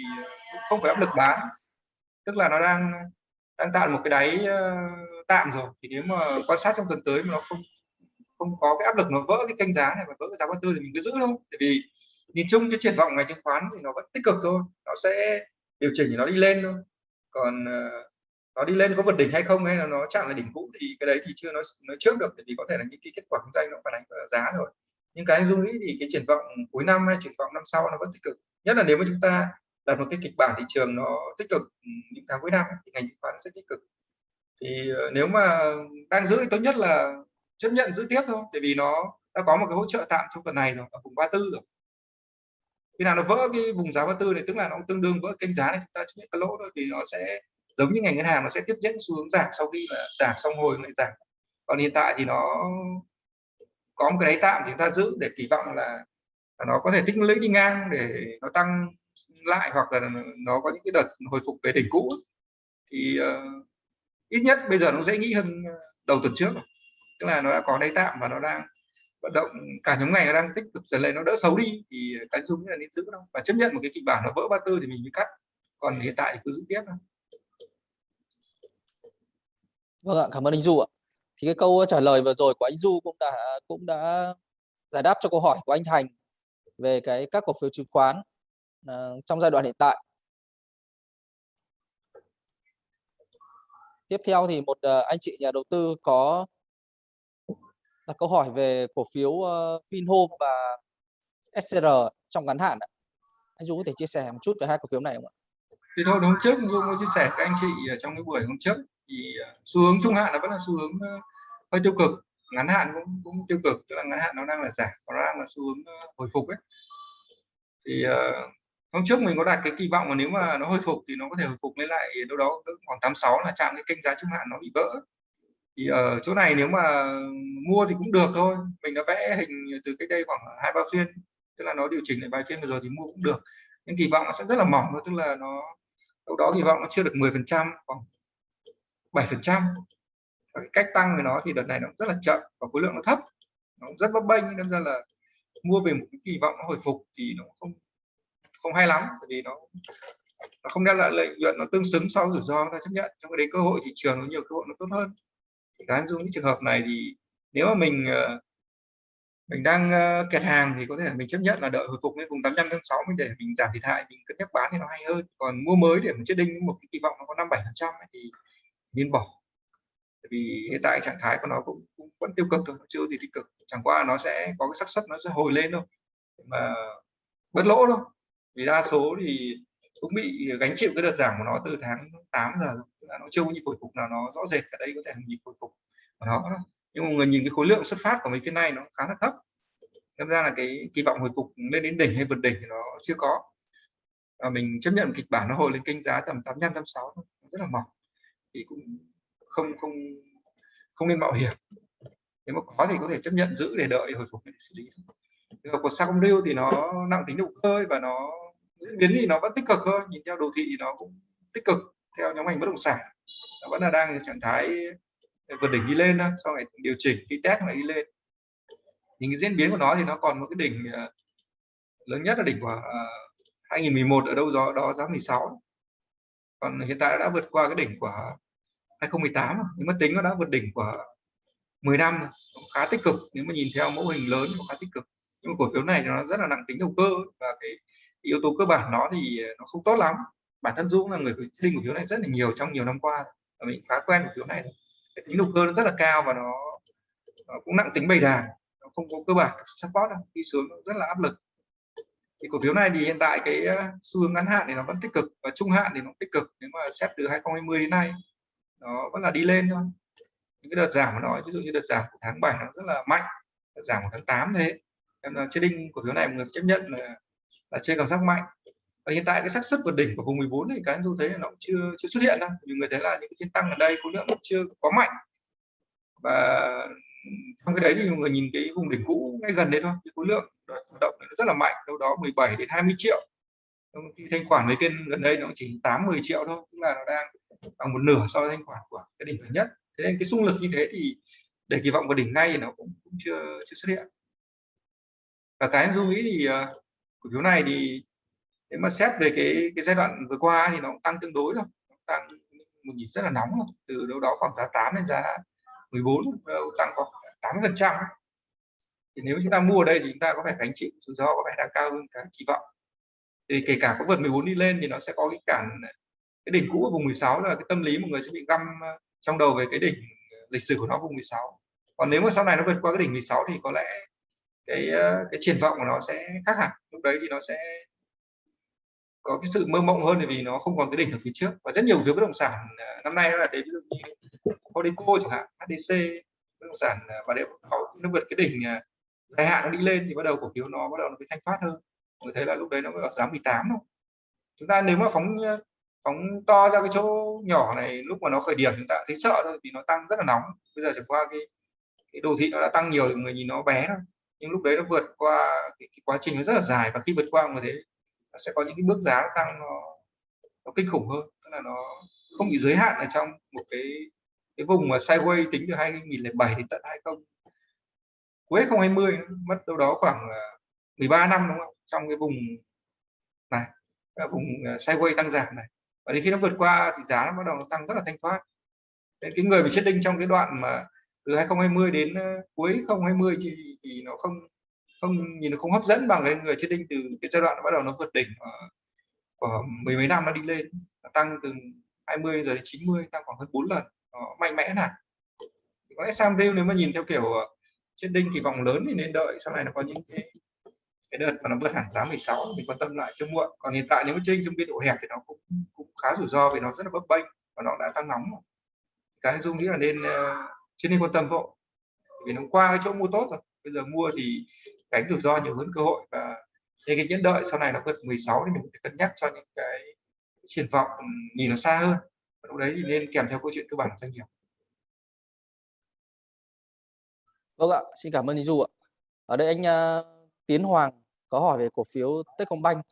không phải áp lực bán tức là nó đang đang tạo một cái đáy ờ, tạm rồi. Thì nếu mà quan sát trong tuần tới mà nó không không có cái áp lực nó vỡ cái kênh giá này và vỡ cái giá 34 thì mình cứ giữ thôi. Tại vì nhìn chung cái triển vọng ngành chứng khoán thì nó vẫn tích cực thôi, nó sẽ điều chỉnh thì nó đi lên thôi. Còn ờ, nó đi lên có vượt đỉnh hay không hay là nó chạm lại đỉnh cũ thì cái đấy thì chưa nói nói trước được vì có thể là những cái kết quả kinh doanh nó phản ánh vào giá rồi. Nhưng cái dung nghĩ thì cái triển vọng cuối năm hay triển vọng năm sau nó vẫn tích cực. Nhất là nếu mà chúng ta đặt một cái kịch bản thị trường nó tích cực ừ, những tháng cuối năm thì ngành chứng khoán sẽ tích cực. Thì ờ, nếu mà đang giữ thì tốt nhất là chấp nhận giữ tiếp thôi tại vì nó đã có một cái hỗ trợ tạm trong tuần này rồi, ở vùng 34 rồi khi nào nó vỡ cái vùng giá 34 này tức là nó tương đương vỡ kênh giá này chúng ta chấp nhận cái lỗ thôi thì nó sẽ giống như ngành ngân hàng nó sẽ tiếp diễn xu hướng giảm sau khi là giảm xong hồi lại giảm. Còn hiện tại thì nó có một cái đáy tạm thì chúng ta giữ để kỳ vọng là, là nó có thể tích lũy đi ngang để nó tăng lại hoặc là nó có những cái đợt hồi phục về đỉnh cũ. Thì uh, ít nhất bây giờ nó dễ nghĩ hơn ờ, đầu tuần trước tức là nó đã có đáy tạm và nó đang vận động cả nhóm ngành nó đang tích cực dần lên nó đỡ xấu đi thì cái dung là nên giữ đâu và chấp nhận một cái kịch bản nó vỡ ba tư thì mình mới cắt còn hiện tại thì cứ giữ tiếp thôi Vâng ạ, cảm ơn anh Du ạ. Thì cái câu trả lời vừa rồi của anh Du cũng đã cũng đã giải đáp cho câu hỏi của anh Thành về cái các cổ phiếu chứng khoán uh, trong giai đoạn hiện tại. Tiếp theo thì một uh, anh chị nhà đầu tư có đặt câu hỏi về cổ phiếu uh, Vinhome và SCR trong ngắn hạn. Anh Dũng có thể chia sẻ một chút về hai cổ phiếu này không ạ? Thì thôi hôm trước Dũng có chia sẻ với anh chị trong cái buổi hôm trước thì ờ, xu hướng trung hạn nó vẫn là xu hướng ờ, hơi tiêu cực ngắn hạn cũng cũng tiêu cực tức là ngắn hạn nó đang là giảm nó đang là xu hướng hồi phục ấy thì uh, hôm trước mình có đặt cái kỳ vọng mà nếu mà nó hồi phục thì nó có thể hồi phục lên lại đâu đó khoảng 86 là chạm cái kênh giá trung hạn nó bị vỡ thì ở chỗ này nếu mà mua thì cũng được thôi. Mình đã vẽ hình từ cách đây khoảng hai, ba phiên, tức là nó điều chỉnh lại vài phiên vừa rồi thì mua cũng được. Nhưng kỳ vọng nó sẽ rất là mỏng thôi, tức là nó, đâu đó kỳ vọng nó chưa được 10 phần trăm, khoảng 7 phần trăm. Cái cách tăng của nó thì đợt này nó rất là chậm và khối lượng nó thấp. Nó rất bấp bênh nên ra là mua về một cái kỳ vọng nó hồi phục thì nó không không hay lắm, bởi vì nó nó không đem lại lợi nhuận nó tương xứng so với rủi ro ta chấp nhận. Trong cái đấy cơ hội thị trường nó nhiều cơ hội nó tốt hơn thì cá dung những trường hợp này thì nếu mà mình ờ, mình đang ờ, kẹt hàng thì có thể là mình chấp nhận là đợi hồi phục lên vùng 85 86 mình để mình giảm thiệt hại mình cân nhắc bán thì nó hay hơn. Còn mua mới để mình chết đinh một cái kỳ vọng nó có 5 7 phần trăm thì nên bỏ. Tại vì hiện tại trạng thái của nó cũng, cũng vẫn tiêu cực thôi chưa gì tích cực. Chẳng qua nó sẽ có cái xác suất nó sẽ hồi lên thôi mà bớt lỗ thôi. Vì đa số thì cũng bị gánh chịu cái đợt giảm của nó từ tháng 8 giờ rồi là nó chưa có nhịp hồi phục nào, nó rõ rệt ở đây có thể là nhịp hồi phục của nó nhưng mà người nhìn cái khối lượng xuất phát của mấy phiên này nó khá là thấp. Nên ra là cái kỳ vọng hồi phục lên đến đỉnh hay vượt đỉnh thì nó chưa có. Và mình chấp nhận kịch bản nó hồi lên kênh giá tầm 85 86 rất là mỏng. Thì cũng không không không nên mạo hiểm. Nếu mà có thì có thể chấp nhận giữ để đợi hồi phục trường hợp của lưu thì nó nặng tính động cơ và nó diễn biến thì nó vẫn tích cực hơn nhìn theo đồ thị thì nó cũng tích cực theo nhóm ngành bất động sản. Nó vẫn là đang trạng thái vượt đỉnh đi lên sau này điều chỉnh, đi test lại đi lên. Những cái diễn biến của nó thì nó còn một cái đỉnh ờ, lớn nhất là đỉnh của ờ, 2011 ở đâu đó đó giá 16 còn hiện tại đã vượt qua cái đỉnh của 2018 nhưng mà tính nó đã vượt đỉnh của 10 năm khá tích cực. Nếu mà nhìn theo mẫu hình lớn khá tích cực. Nhưng mà cổ phiếu này nó rất là nặng tính đầu cơ và cái yếu tố cơ bản nó thì ờ, nó không tốt lắm bản thân Dũng là người trading cổ phiếu này rất là nhiều trong nhiều năm qua và mình khá quen cổ phiếu này tính đầu cơ nó rất là cao và nó, nó cũng nặng tính bày đà nó không có cơ bản support đâu. đi xuống rất là áp lực. Thì cổ phiếu này thì hiện tại cái ờ, xu hướng ngắn hạn thì nó vẫn tích cực và trung hạn thì nó tích cực. Nếu mà xét từ 2020 đến nay nó vẫn là đi lên thôi. Những cái đợt giảm của nó ví dụ như đợt giảm của tháng 7 nó rất là mạnh đợt giảm của tháng 8 thế. Nên là trading cổ phiếu này người chấp nhận là là chơi cảm giác mạnh và hiện tại cái xác suất vượt đỉnh của vùng 14 thì cái anh thấy là nó cũng chưa chưa xuất hiện đâu. Vì người thấy là những cái phiên tăng ở đây khối lượng nó chưa có mạnh. Và trong cái đấy thì người nhìn cái vùng đỉnh cũ ngay gần đấy thôi. Cái khối lượng hoạt động nó rất là mạnh đâu đó 17 đến 20 triệu. Khi thanh khoản mấy phiên gần đây nó chỉ 8 10 triệu thôi tức là nó đang bằng một nửa so với thanh khoản của cái đỉnh gần nhất. Thế nên cái xung lực như thế thì để kỳ vọng vào đỉnh ngay thì nó cũng, cũng chưa chưa xuất hiện. Và cái du nghĩ thì ờ, cổ phiếu này thì nếu mà xét về cái cái giai đoạn vừa qua thì nó cũng tăng tương đối rồi. Tăng một nhịp rất là nóng rồi. từ đâu đó khoảng giá 8 đến giá 14 tăng khoảng 8 phần trăm. Thì nếu chúng ta mua ở đây thì chúng ta có phải gánh chịu rủi ro có vẻ đang cao hơn cái kỳ vọng? Thì kể cả có vượt 14 đi lên thì nó sẽ có cái cản, cái đỉnh cũ ở vùng 16 là cái tâm lý một người sẽ bị găm ờ, trong đầu về cái đỉnh ờ, lịch sử của nó vùng 16 còn nếu mà sau này nó vượt qua cái đỉnh 16 thì có lẽ cái ờ, cái triển vọng của nó sẽ khác hẳn. Lúc đấy thì nó sẽ có cái sự mơ mộng hơn vì nó không còn cái đỉnh ở phía trước. Và rất nhiều phiếu bất động sản à, năm nay là thế ví dụ như Codeco chẳng hạn HDC bất động sản và nếu nó vượt cái đỉnh à, dài hạn nó đi lên thì bắt đầu cổ phiếu nó bắt đầu nó bị thanh thoát hơn. Người thấy là lúc đấy nó mới ở giá 18 thôi. Chúng ta nếu mà phóng à, phóng to ra cái chỗ nhỏ này lúc mà nó khởi điểm chúng ta thấy sợ thôi vì nó tăng rất là nóng. Bây giờ chẳng qua cái cái đồ thị nó đã tăng nhiều người nhìn nó bé thôi. Nhưng lúc đấy nó vượt qua cái, cái quá trình nó rất là dài. Và khi vượt qua người thấy nó sẽ có những cái bước giá tăng nó, nó kinh khủng hơn tức là nó không bị giới hạn ở trong một cái cái vùng mà sideways tính từ 2007 đến tận 20 cuối 2020 mất đâu đó khoảng à, 13 năm đúng không? Trong cái vùng này cái vùng à, sideways tăng giảm này. Và đến khi nó vượt qua thì giá nó bắt đầu nó tăng rất là thanh thoát. Nên cái người bị chết đinh trong cái đoạn mà từ 2020 đến à, cuối 2020 thì, thì nó không không nhìn nó không hấp dẫn bằng cái người chết đinh từ cái giai đoạn bắt đầu nó vượt đỉnh ờ, của mười mấy năm nó đi lên nó tăng từ 20 giờ đến 90 tăng khoảng hơn 4 lần. Nó mạnh mẽ này. Có lẽ Sam nếu mà nhìn theo kiểu ờ, chết đinh kỳ vọng lớn thì nên đợi sau này nó có những cái cái đợt mà nó vượt hẳn giá 16 mình quan tâm lại chưa muộn. Còn hiện tại nếu mà trên trong biên độ hẹp thì nó cũng cũng khá rủi ro vì nó rất là bấp bênh và nó đã tăng nóng cái dung nghĩ là nên uh, chưa nên quan tâm vội vì nó qua cái chỗ mua tốt rồi. Bây giờ mua thì tránh rủi ro nhiều hơn cơ hội và nên cái nhẫn đợi sau này nó vượt 16 thì mình phải cân nhắc cho những cái triển vọng ừ, nhìn nó xa hơn lúc đấy thì nên kèm theo câu chuyện cơ bản doanh nghiệp Vâng ạ, xin cảm ơn anh Du ạ. Ở đây anh uh, Tiến Hoàng có hỏi về cổ phiếu Techcombank.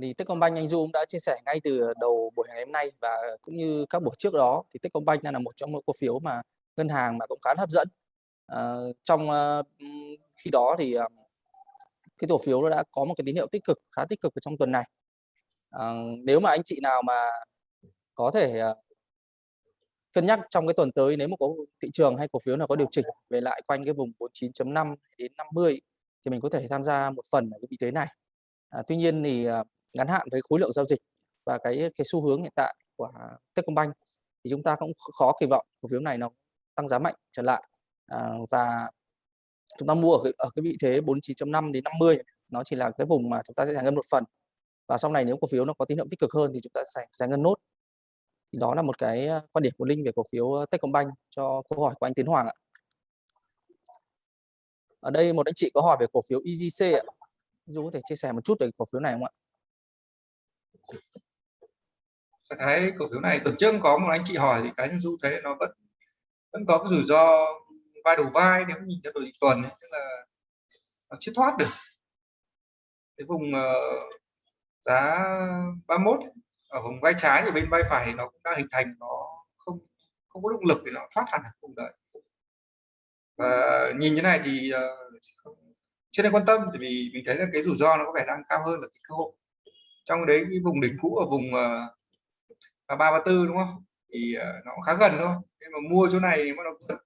Thì Techcombank anh Du cũng đã chia sẻ ngay từ đầu buổi ngày hôm nay và cũng như các buổi trước đó thì Techcombank đang là một trong những cổ phiếu mà ngân hàng mà cũng khá hấp dẫn. à, trong uh, khi đó thì uh, cái cổ phiếu nó đã có một cái tín hiệu tích cực khá tích cực ở trong tuần này. à, nếu mà anh chị nào mà có thể uh, cân nhắc trong cái tuần tới nếu mà có thị trường hay cổ phiếu nào có điều chỉnh về lại quanh cái vùng 49.5 đến 50 thì mình có thể tham gia một phần ở cái vị thế này. À, tuy nhiên thì à, ngắn hạn với khối lượng giao dịch và cái cái xu hướng hiện tại của Techcombank thì chúng ta cũng khó kỳ vọng cổ phiếu này nó tăng giá mạnh trở lại à, và chúng ta mua ở cái, ở cái vị thế 49.5 đến 50 nó chỉ là cái vùng mà chúng ta sẽ giải ngân một phần và sau này nếu cổ phiếu nó có tín hiệu tích cực hơn thì chúng ta sẽ giải ngân nốt thì đó là một cái ờ, quan điểm của Linh về cổ phiếu ờ, Techcombank cho câu hỏi của anh Tiến Hoàng ạ. Ở đây một anh chị có hỏi về cổ phiếu EGC ạ. Du có thể chia sẻ một chút về cổ phiếu này không ạ? Cái cổ phiếu này tuần trước có một anh chị hỏi thì cái Du thấy nó vẫn vẫn có cái rủi ro vai đầu vai nếu nhìn theo đồ thị tuần ấy, tức là nó chưa thoát được. Cái vùng uh, giá 31 ở vùng vai trái ở bên vai phải nó cũng đang hình thành nó không không có động lực để nó thoát hẳn vùng đấy. Và nhìn như này thì uh, chưa nên quan tâm vì mình thấy là cái rủi ro nó có vẻ đang cao hơn là cái cơ hội. Trong đấy cái vùng đỉnh cũ ở vùng uh, ba ba tư đúng không? Thì uh, nó khá gần thôi mà mua chỗ này bắt đầu vượt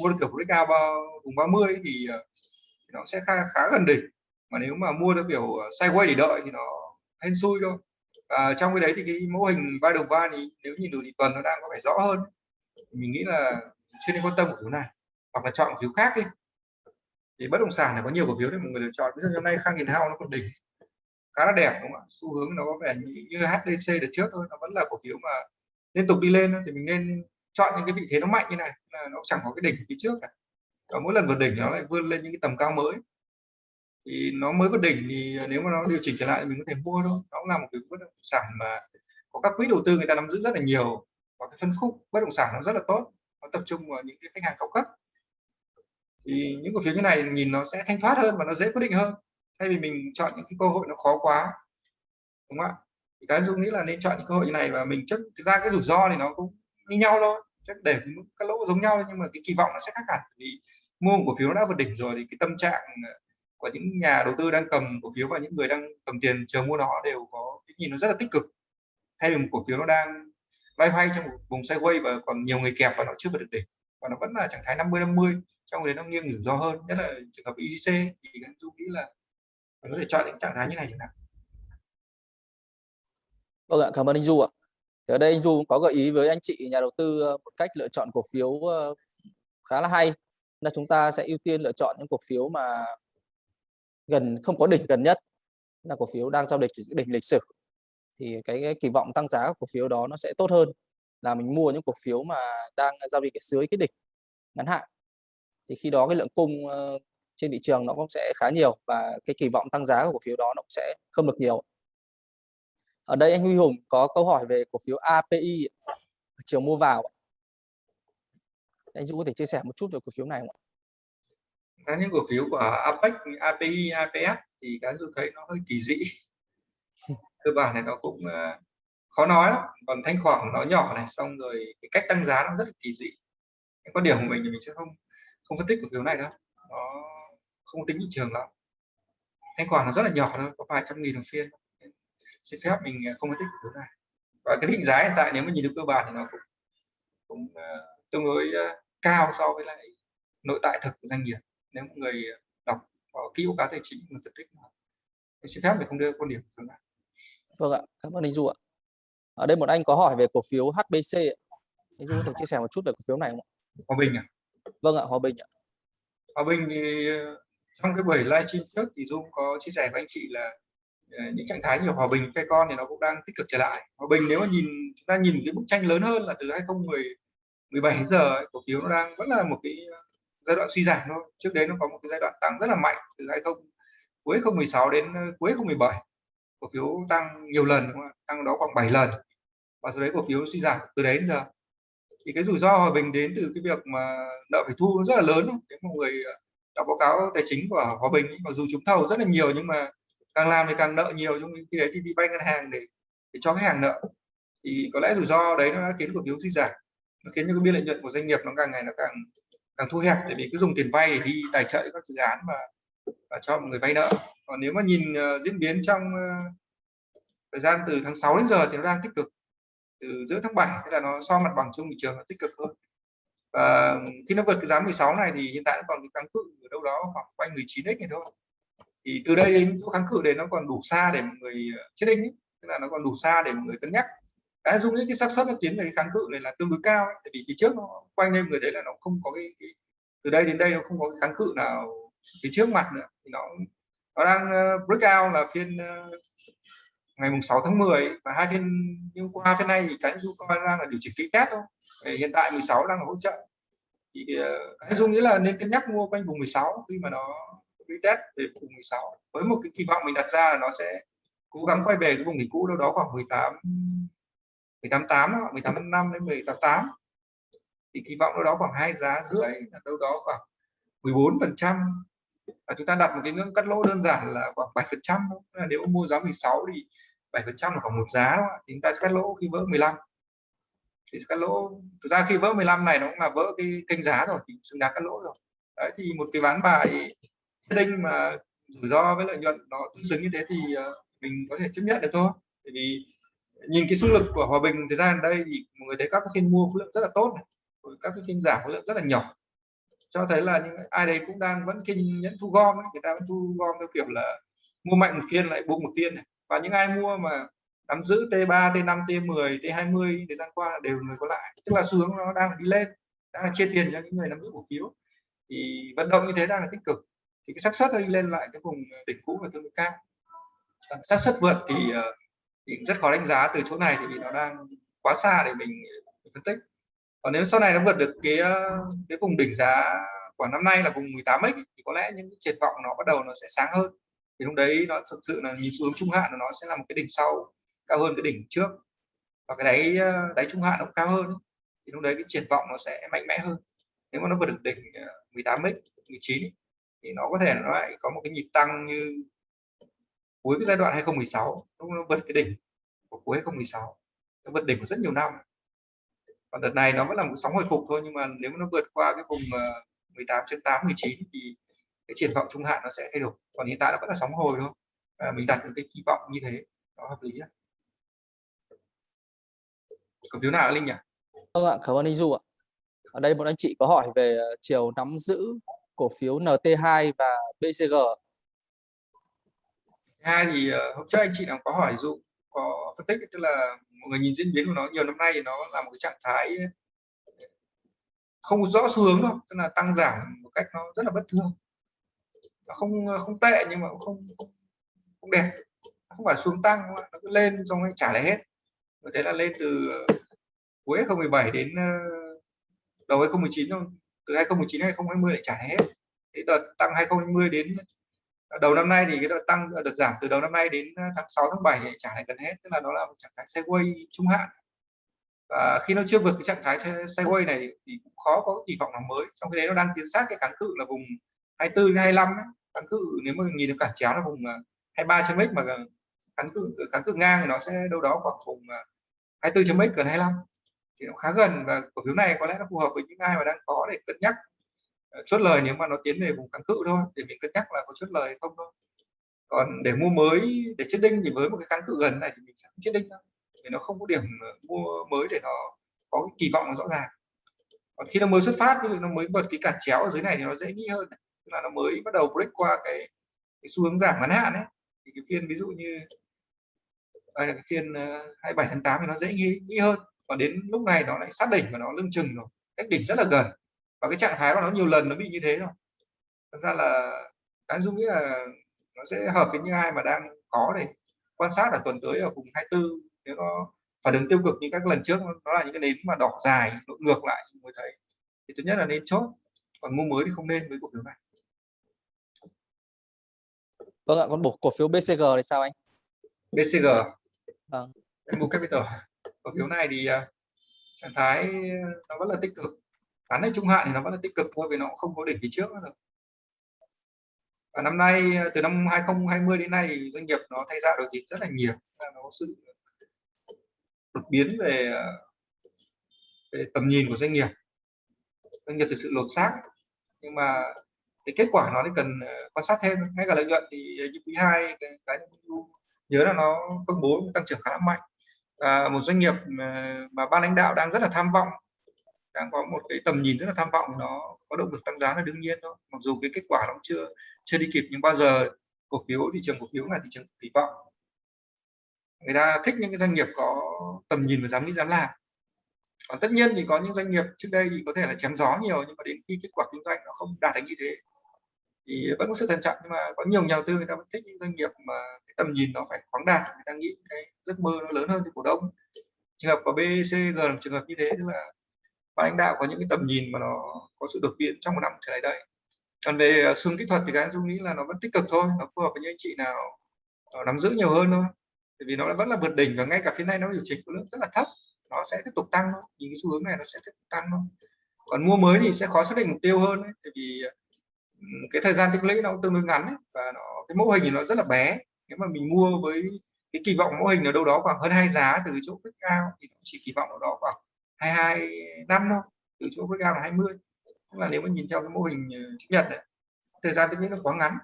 mua được kiểu breakout bao vùng 30 thì, ờ, thì nó sẽ khá khá gần đỉnh. Mà nếu mà mua được kiểu ờ, sideways để đợi thì nó hên xui thôi. À, trong cái đấy thì cái mô hình vai đầu vai thì nếu nhìn được thì tuần nó đang có vẻ rõ hơn. Mình nghĩ là chưa nên quan tâm cổ phiếu này hoặc là chọn cổ phiếu khác đi. Thì bất động sản này có nhiều cổ phiếu để mọi người lựa chọn. Ví dụ hôm nay khang hiền hao nó còn đỉnh khá là đẹp đúng không ạ? Xu hướng nó có vẻ như, như HDC được trước thôi nó vẫn là cổ phiếu mà liên tục đi lên thì mình nên chọn những cái vị thế nó mạnh như này, là nó chẳng có cái đỉnh phía trước cả và mỗi lần vượt đỉnh nó lại vươn lên những cái tầm cao mới. Thì nó mới vượt đỉnh thì nếu mà nó điều chỉnh trở lại thì mình có thể mua thôi. Nó cũng là một cái bất động sản mà có các quỹ đầu tư người ta nắm giữ rất là nhiều. Và cái phân khúc bất động sản nó rất là tốt. Nó tập trung vào những cái khách hàng cao cấp. Thì những cổ phiếu như này nhìn nó sẽ thanh thoát hơn và nó dễ quyết định hơn. Thay vì mình chọn những cái cơ hội nó khó quá, đúng không ạ? Thì cái dung nghĩ là nên chọn những cơ hội như này và mình chấp ra cái rủi ro thì nó cũng như nhau thôi. Chắc để các lỗ giống nhau nhưng mà cái kỳ vọng nó sẽ khác hẳn. Vì mua một cổ phiếu nó đã vượt đỉnh rồi thì cái tâm trạng ờ, của những nhà đầu tư đang cầm cổ phiếu và những người đang cầm tiền chờ mua nó đều có cái nhìn nó rất là tích cực. Thay vì một cổ phiếu nó đang loay hoay trong một vùng sideways và còn nhiều người kẹp và nó chưa vượt được đỉnh và nó vẫn là trạng thái 50 50 trong đấy nó nghiêng rủi ro hơn. Nhất là trường hợp IGC thì anh Du nghĩ là mình có thể chọn những trạng thái như này chẳng hạn. Vâng ạ, cảm ơn anh Du ạ. Thì ở đây anh Du cũng có gợi ý với anh chị nhà đầu tư ờ, một cách lựa chọn cổ phiếu ờ, khá là hay. Là chúng ta sẽ ưu tiên lựa chọn những cổ phiếu mà gần không có đỉnh gần nhất là cổ phiếu đang giao dịch đỉnh lịch sử. Thì cái, cái kỳ vọng tăng giá của cổ phiếu đó nó sẽ tốt hơn là mình mua những cổ phiếu mà đang giao dịch ở dưới cái đỉnh ngắn hạn. Thì khi đó cái lượng cung ờ, trên thị trường nó cũng sẽ khá nhiều và cái kỳ vọng tăng giá của cổ phiếu đó nó cũng sẽ không được nhiều ở đây anh Huy Hùng có câu hỏi về cổ phiếu API chiều mua vào anh Dũng có thể chia sẻ một chút về cổ phiếu này không ạ? Các những cổ phiếu của APEC, API, APS thì cái tôi thấy nó hơi kỳ dị. Cơ bản này nó cũng uh, khó nói lắm. Còn thanh khoản nó nhỏ này xong rồi cái cách tăng giá nó rất là kỳ dị. Cái quan điểm của mình thì mình sẽ không không phân tích cổ phiếu này đâu. Nó không tính thị trường lắm. Thanh khoản nó rất là nhỏ thôi có vài trăm nghìn một phiên xin phép mình ờ, không tích cổ phiếu này và cái định giá hiện tại nếu mà nhìn được cơ bản thì nó cũng cũng uh, tương đối uh, cao so với lại nội tại thực của doanh nghiệp nếu mọi người đọc có kỹ báo cáo tài chính người phân tích xin phép mình không đưa quan điểm của này Vâng ạ, cảm ơn anh Du ạ. Ở đây một anh có hỏi về cổ phiếu HBC. Anh Du có thể chia sẻ một chút về cổ phiếu này không ạ? Hòa Bình à? Vâng ạ, Hòa Bình ạ. Hòa Bình thì ờ, trong cái buổi livestream trước thì Dung có chia sẻ với anh chị là ờ, Ờ, những trạng thái như Hòa Bình, phe con thì nó cũng đang tích cực trở lại. Hòa Bình nếu mà nhìn chúng ta nhìn cái bức tranh lớn hơn là từ 2017 đến giờ ấy, cổ phiếu nó đang vẫn là một cái ờ, giai đoạn suy giảm thôi. Trước đấy nó có một cái giai đoạn tăng rất là mạnh từ 20 cuối 2016 đến ờ, cuối 2017 cổ phiếu tăng nhiều lần đúng không? tăng đó khoảng 7 lần và sau đấy cổ phiếu suy giảm từ đấy đến giờ thì cái rủi ro hòa bình đến từ cái việc mà nợ phải thu rất là lớn nếu một người đọc báo cáo tài chính của hòa bình mặc dù chúng thầu rất là nhiều nhưng mà càng làm thì càng nợ nhiều trong khi đấy thì đi vay ngân hàng để để cho khách hàng nợ. Thì có lẽ rủi ro đấy nó đã khiến cổ phiếu suy giảm nó khiến cho cái biên lợi nhuận của doanh nghiệp nó càng ngày nó càng càng thu hẹp tại vì cứ dùng tiền vay để đi tài trợ các dự án và và cho mọi người vay nợ. Còn nếu mà nhìn uh, diễn biến trong uh, thời gian từ tháng 6 đến giờ thì nó đang tích cực từ giữa tháng 7 tức là nó so mặt bằng chung thị trường nó tích cực hơn. Và khi nó vượt cái giá 16 này thì hiện tại nó còn cái tăng cự ở đâu đó khoảng quanh 19 x này thôi thì từ đây đến thuốc kháng cự đấy nó còn đủ xa để mọi người ờ, chết đinh ấy. tức là nó còn đủ xa để mọi người cân nhắc cái dung nghĩ cái xác suất nó tiến về cái kháng cự này là tương đối cao ấy. tại vì phía trước nó quanh đây người đấy là nó không có cái, cái từ đây đến đây nó không có cái kháng cự nào phía trước mặt nữa thì nó nó đang uh, breakout là phiên ờ, ngày mùng 6 tháng 10 và hai phiên nhưng qua phiên này thì cái dung coi đang là điều chỉnh kỹ test thôi hiện tại 16 đang là hỗ trợ thì cái dung nghĩ là nên cân nhắc mua quanh vùng 16 khi mà nó test về vùng 16 với một cái kỳ vọng mình đặt ra là nó sẽ cố gắng quay về cái vùng đỉnh cũ, đâu đó khoảng 18 18 8 18 năm đến 188 thì kỳ vọng đâu đó khoảng hai giá rưỡi là đâu đó khoảng 14 phần trăm. Và chúng ta đặt một cái ngưỡng cắt lỗ đơn giản là khoảng 7 phần trăm nếu mua giá 16 thì 7 phần trăm là khoảng một giá thì chúng ta sẽ cắt lỗ khi vỡ 15 thì cắt lỗ, thực ra khi vỡ 15 này nó cũng là vỡ cái kênh giá rồi, thì xứng đáng cắt lỗ rồi. Đấy, thì một cái ván bài đinh mà rủi ro với lợi nhuận nó tương xứng như thế thì ờ, mình có thể chấp nhận được thôi bởi vì nhìn cái xung lực của hòa bình thời gian đây thì mọi người thấy các phiên mua khối lượng rất là tốt các cái phiên giảm khối lượng rất là nhỏ cho thấy là những ai đấy cũng đang vẫn kinh nhẫn thu gom ấy. người ta vẫn thu gom theo kiểu là mua mạnh một phiên lại buông một phiên này. và những ai mua mà nắm giữ T3, T5, T10, T20 thời gian qua đều người có lại tức là xu hướng nó đang đi lên đang chia tiền cho những người nắm giữ cổ phiếu thì vận động như thế đang là tích cực thì cái xác suất đi lên lại cái vùng đỉnh cũ là tương đối cao. Vâng, xác suất vượt thì, ờ, thì rất khó đánh giá từ chỗ này thì nó đang quá xa để mình, ờ, phân tích. Còn nếu sau này nó vượt được cái ờ, cái vùng đỉnh giá của năm nay là vùng 18x thì có lẽ những cái triển vọng nó bắt đầu nó sẽ sáng hơn. Thì lúc đấy nó thực sự là nhìn xu hướng trung hạn nó sẽ là một cái đỉnh sau cao hơn cái đỉnh trước. Và cái đáy đáy trung hạn nó cao hơn thì lúc đấy cái triển vọng nó sẽ mạnh mẽ hơn. Nếu mà nó vượt được đỉnh 18x 19 thì nó có thể nó lại có một cái nhịp tăng như cuối cái giai đoạn 2016 lúc nó vượt cái đỉnh của cuối 2016 nó vượt đỉnh của rất nhiều năm. Còn đợt này nó vẫn là một sóng hồi phục thôi nhưng mà nếu mà nó vượt qua cái vùng ờ, 18 trên 8 19 thì cái triển vọng trung hạn nó sẽ thay đổi. Còn hiện tại nó vẫn là sóng hồi thôi. À, mình đặt những cái kỳ vọng như thế nó hợp lý cổ phiếu nào linh nhỉ? Vâng ạ cảm ơn anh du ạ. Ở đây một anh chị có hỏi về ờ, chiều nắm giữ cổ phiếu NT2 và BCG hai dạ, thì ờ, hôm trước anh chị nào có hỏi dụ có phân tích tức là mọi người nhìn diễn biến của nó nhiều năm nay thì nó là một cái trạng thái không rõ xu hướng đâu tức là tăng giảm một cách nó rất là bất thường. Nó không ờ, không tệ nhưng mà cũng không không, đẹp. Không phải xuống tăng nó cứ lên xong rồi trả lại hết. Có là lên từ ờ, cuối 2017 đến đầu 2019 thôi từ 2019 đến 2020 lại trả hết. Cái đợt tăng 2020 đến đầu năm nay thì cái đợt tăng, đợt giảm từ đầu năm nay đến tháng 6 tháng 7 thì trả lại gần hết. Tức là nó là một trạng thái sideways trung hạn. Và khi nó chưa vượt cái trạng thái sideways này thì cũng khó có kỳ vọng nào mới. Trong khi đấy nó đang tiến sát cái kháng cự là vùng 24 đến 25 ấy. kháng cự nếu mà nhìn được cản chéo là vùng à, 23 chấm x mà kháng cự kháng cự ngang thì nó sẽ đâu đó khoảng vùng à, 24 chấm x gần 25 thì nó khá gần và cổ phiếu này có lẽ nó phù hợp với những ai mà đang có để cân nhắc ờ, chốt lời nếu mà nó tiến về vùng kháng cự thôi để mình cân nhắc là có chốt lời không thôi. Còn để mua mới để chết đinh thì với một cái kháng cự gần này thì mình sẽ không chết đinh đâu vì nó không có điểm ờ, mua mới để nó có cái kỳ vọng nó rõ ràng. Còn khi nó mới xuất phát nó mới vượt cái cản chéo ở dưới này thì nó dễ nghĩ hơn tức là nó mới bắt đầu break qua cái, cái xu hướng giảm ngắn hạn ấy. Thì cái phiên ví dụ như đây là cái phiên ờ, 27 tháng 8 thì nó dễ nghĩ, nghĩ hơn và đến lúc này nó lại sát đỉnh và nó lưng chừng rồi cách đỉnh rất là gần. Và cái trạng thái của nó nhiều lần nó bị như thế rồi. Thật ra là cái dung nghĩ là nó sẽ hợp với những ai mà đang có để quan sát ở tuần tới ở vùng 24 nếu nó phản ứng tiêu cực như các lần trước nó là những cái nến mà đỏ dài ngược lại người thấy thì thứ nhất là nên chốt. Còn mua mới thì không nên với cổ phiếu này. Vâng ạ còn bổ cổ phiếu BCG thì sao anh? BCG vâng. mua capital cổ phiếu này thì uh, trạng thái nó vẫn là tích cực. Ngắn hay trung hạn thì nó vẫn là tích cực thôi vì nó không có đỉnh phía trước nữa và năm nay từ năm 2020 đến nay thì doanh nghiệp nó thay ra đổi thịt rất là nhiều. Nó có sự đột biến về, về tầm nhìn của doanh nghiệp. Doanh nghiệp thực sự lột xác. Nhưng mà cái kết quả nó thì cần quan sát thêm. Ngay cả lợi nhuận thì như quý hai cái, cái nhớ là nó công bố tăng trưởng khá mạnh à, một doanh nghiệp mà, mà ban lãnh đạo đang rất là tham vọng đang có một cái tầm nhìn rất là tham vọng nó có động lực tăng giá là đương nhiên thôi. Mặc dù cái kết quả nó chưa chưa đi kịp nhưng bao giờ cổ phiếu thị trường cổ phiếu là thị trường kỳ vọng. Người ta thích những cái doanh nghiệp có tầm nhìn và dám nghĩ dám làm. Còn tất nhiên thì có những doanh nghiệp trước đây thì có thể là chém gió nhiều nhưng mà đến khi kết quả kinh doanh nó không đạt được như thế thì vẫn có sự thận trọng nhưng mà có nhiều nhà đầu tư người ta vẫn thích những doanh nghiệp mà cái tầm nhìn nó phải khoáng đạt người ta nghĩ cái giấc mơ nó lớn hơn thì cổ đông. Trường hợp của BCG là trường hợp như thế tức là ban lãnh đạo có những cái tầm nhìn mà nó có sự đột biến trong một năm trở lại đây. Còn về à, xương kỹ thuật thì cái tôi nghĩ là nó vẫn tích cực thôi nó phù hợp với những anh chị nào à, nắm giữ nhiều hơn thôi. Bởi vì nó vẫn là vượt đỉnh và ngay cả phía này nó điều chỉnh khối lượng rất là thấp nó sẽ tiếp tục tăng thôi nhìn cái xu hướng này nó sẽ tiếp tục tăng thôi. Còn mua mới thì sẽ khó xác định mục tiêu hơn ấy, tại vì à, cái thời gian tích lũy nó cũng tương đối ngắn ấy, và nó cái mô hình thì nó rất là bé. Nếu mà mình mua với cái kỳ vọng mô hình ở đâu đó khoảng hơn hai giá từ chỗ break cao thì chỉ kỳ vọng ở đó khoảng 22 năm thôi từ chỗ break cao là 20 tức là nếu mà nhìn theo cái mô hình ờ, chữ nhật này thời gian tích lũy nó quá ngắn.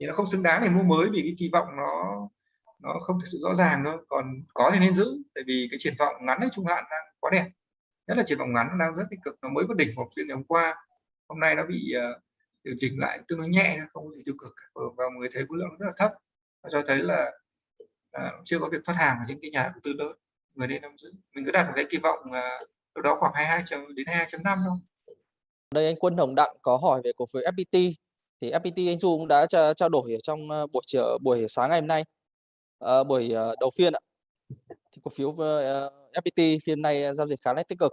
Thì nó không xứng đáng để mua mới vì cái kỳ vọng nó nó không thực sự rõ ràng đâu còn có thì nên giữ tại vì cái triển vọng ngắn ở trung hạn đang quá đẹp. Nhất là triển vọng ngắn đang rất tích cực nó mới có đỉnh một phiên ngày hôm qua. Hôm nay nó bị uh, điều chỉnh lại tương đối nhẹ không có gì tiêu cực và người thấy khối lượng rất là thấp và cho thấy là à, chưa có việc thoát hàng ở những cái nhà đầu tư lớn người nên nắm giữ. Mình cứ đặt một cái kỳ vọng uh, đâu đó khoảng 22 đến 22.5 thôi. Đây anh Quân Hồng Đặng có hỏi về cổ phiếu FPT thì FPT anh Du cũng đã trao đổi ở trong ờ, buổi chiều buổi sáng ngày hôm nay à, buổi ờ, đầu phiên ạ. Thì cổ phiếu uh, FPT phiên nay giao dịch khá là tích cực.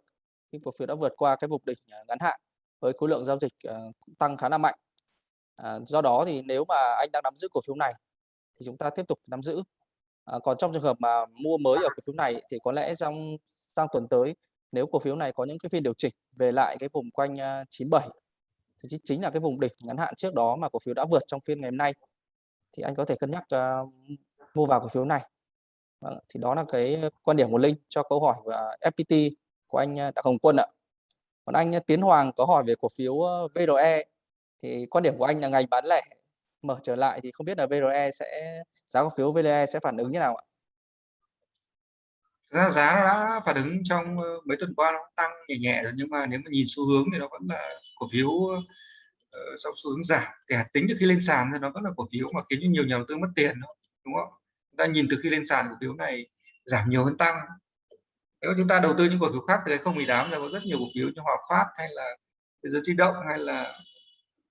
Nhưng cổ phiếu đã vượt qua cái vùng đỉnh ngắn hạn với khối lượng giao dịch ờ, tăng khá là mạnh À, do đó thì nếu mà anh đang nắm giữ cổ phiếu này thì chúng ta tiếp tục nắm giữ. À, còn trong trường hợp mà mua mới ở cổ phiếu này thì có lẽ trong sang tuần tới nếu cổ phiếu này có những cái phiên điều chỉnh về lại cái vùng quanh ờ, 97 thì chính, là cái vùng đỉnh ngắn hạn trước đó mà cổ phiếu đã vượt trong phiên ngày hôm nay thì anh có thể cân nhắc uh, mua vào cổ phiếu này. Vâng, thì đó là cái quan điểm của Linh cho câu hỏi và FPT của anh Đặng Hồng Quân ạ. Còn anh ờ, Tiến Hoàng có hỏi về cổ phiếu ờ, VRE thì quan điểm của anh là ngành bán lẻ mở trở lại thì không biết là VRE sẽ, giá cổ phiếu VRE sẽ phản ứng như nào ạ? Ra giá nó đã phản ứng trong ờ, mấy tuần qua nó tăng nhẹ nhẹ rồi, nhưng mà nếu mà nhìn xu hướng thì nó vẫn là cổ phiếu sau xu hướng giảm kể tính từ khi lên sàn thì nó vẫn là cổ phiếu mà khiến cho nhiều nhà đầu tư mất tiền đúng không? Ta nhìn từ khi lên sàn, cổ phiếu này giảm nhiều hơn tăng nếu chúng ta đầu tư những cổ phiếu khác từ 2018 là có rất nhiều cổ phiếu như Hòa Phát hay là Thế giới di động hay là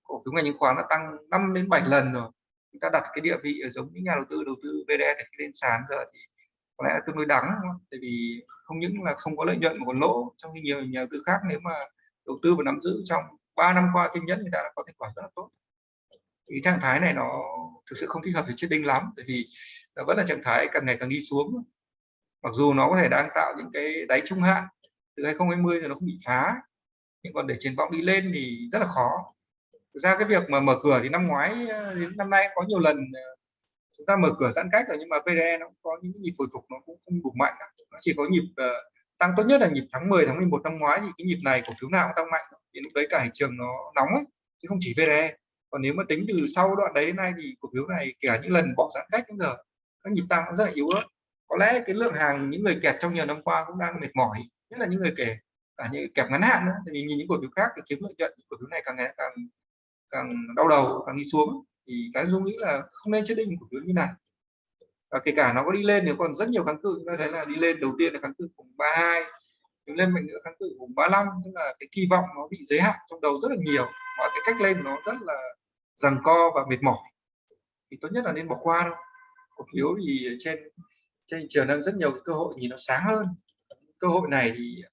cổ phiếu ngành chứng khoán đã tăng 5 đến 7 lần rồi. Chúng ta đặt cái địa vị ở giống những nhà đầu tư đầu tư VDE để lên sàn giờ thì có lẽ là tương đối đắng tại vì không những là không có lợi nhuận mà còn lỗ, trong khi nhiều nhà đầu tư khác nếu mà đầu tư và nắm giữ trong 3 năm qua kinh nhất người ta đã có thành quả rất là tốt. Thì trạng thái này nó thực sự không thích hợp với đinh lắm, tại vì nó vẫn là trạng thái càng ngày càng đi xuống mặc dù nó có thể đang tạo những cái đáy trung hạn từ 2020 thì nó không bị phá nhưng còn để triển vọng đi lên thì rất là khó. Thực ra cái việc mà mở cửa thì năm ngoái ờ, đến năm nay có nhiều lần ờ, chúng ta mở cửa giãn cách rồi nhưng mà PDE nó cũng có những cái nhịp hồi phục nó cũng không đủ mạnh nó chỉ có nhịp uh, tăng tốt nhất là nhịp tháng 10 tháng 11 năm ngoái thì cái nhịp này cổ phiếu nào cũng tăng mạnh. Thì lúc đấy cả thị trường nó nóng ấy, chứ không chỉ VDE còn nếu mà tính từ sau đoạn đấy đến nay thì cổ phiếu này kể những lần bỏ giãn cách đến giờ các nhịp tăng nó rất là yếu ớt có lẽ cái lượng hàng những người kẹt trong nhiều năm qua cũng đang mệt mỏi, nhất là những người kể cả những kẹp ngắn hạn nữa. Thì nhìn những cổ phiếu khác thì kiếm lợi nhuận cổ phiếu này càng ngày càng càng đau đầu, càng đi xuống. Thì cái dung nghĩ là không nên chết định cổ phiếu như này. Và kể cả nó có đi lên, nếu còn rất nhiều kháng cự, chúng ta thấy là đi lên đầu tiên là kháng cự vùng 32 hai lên mạnh nữa kháng cự vùng 35 tức là cái kỳ vọng nó bị giới hạn trong đầu rất là nhiều. Và cái cách lên nó rất là rằng co và mệt mỏi. Thì tốt nhất là nên bỏ qua đâu cổ phiếu thì trên trên thị trường đang rất nhiều cái cơ hội nhìn nó sáng hơn. Cơ hội này thì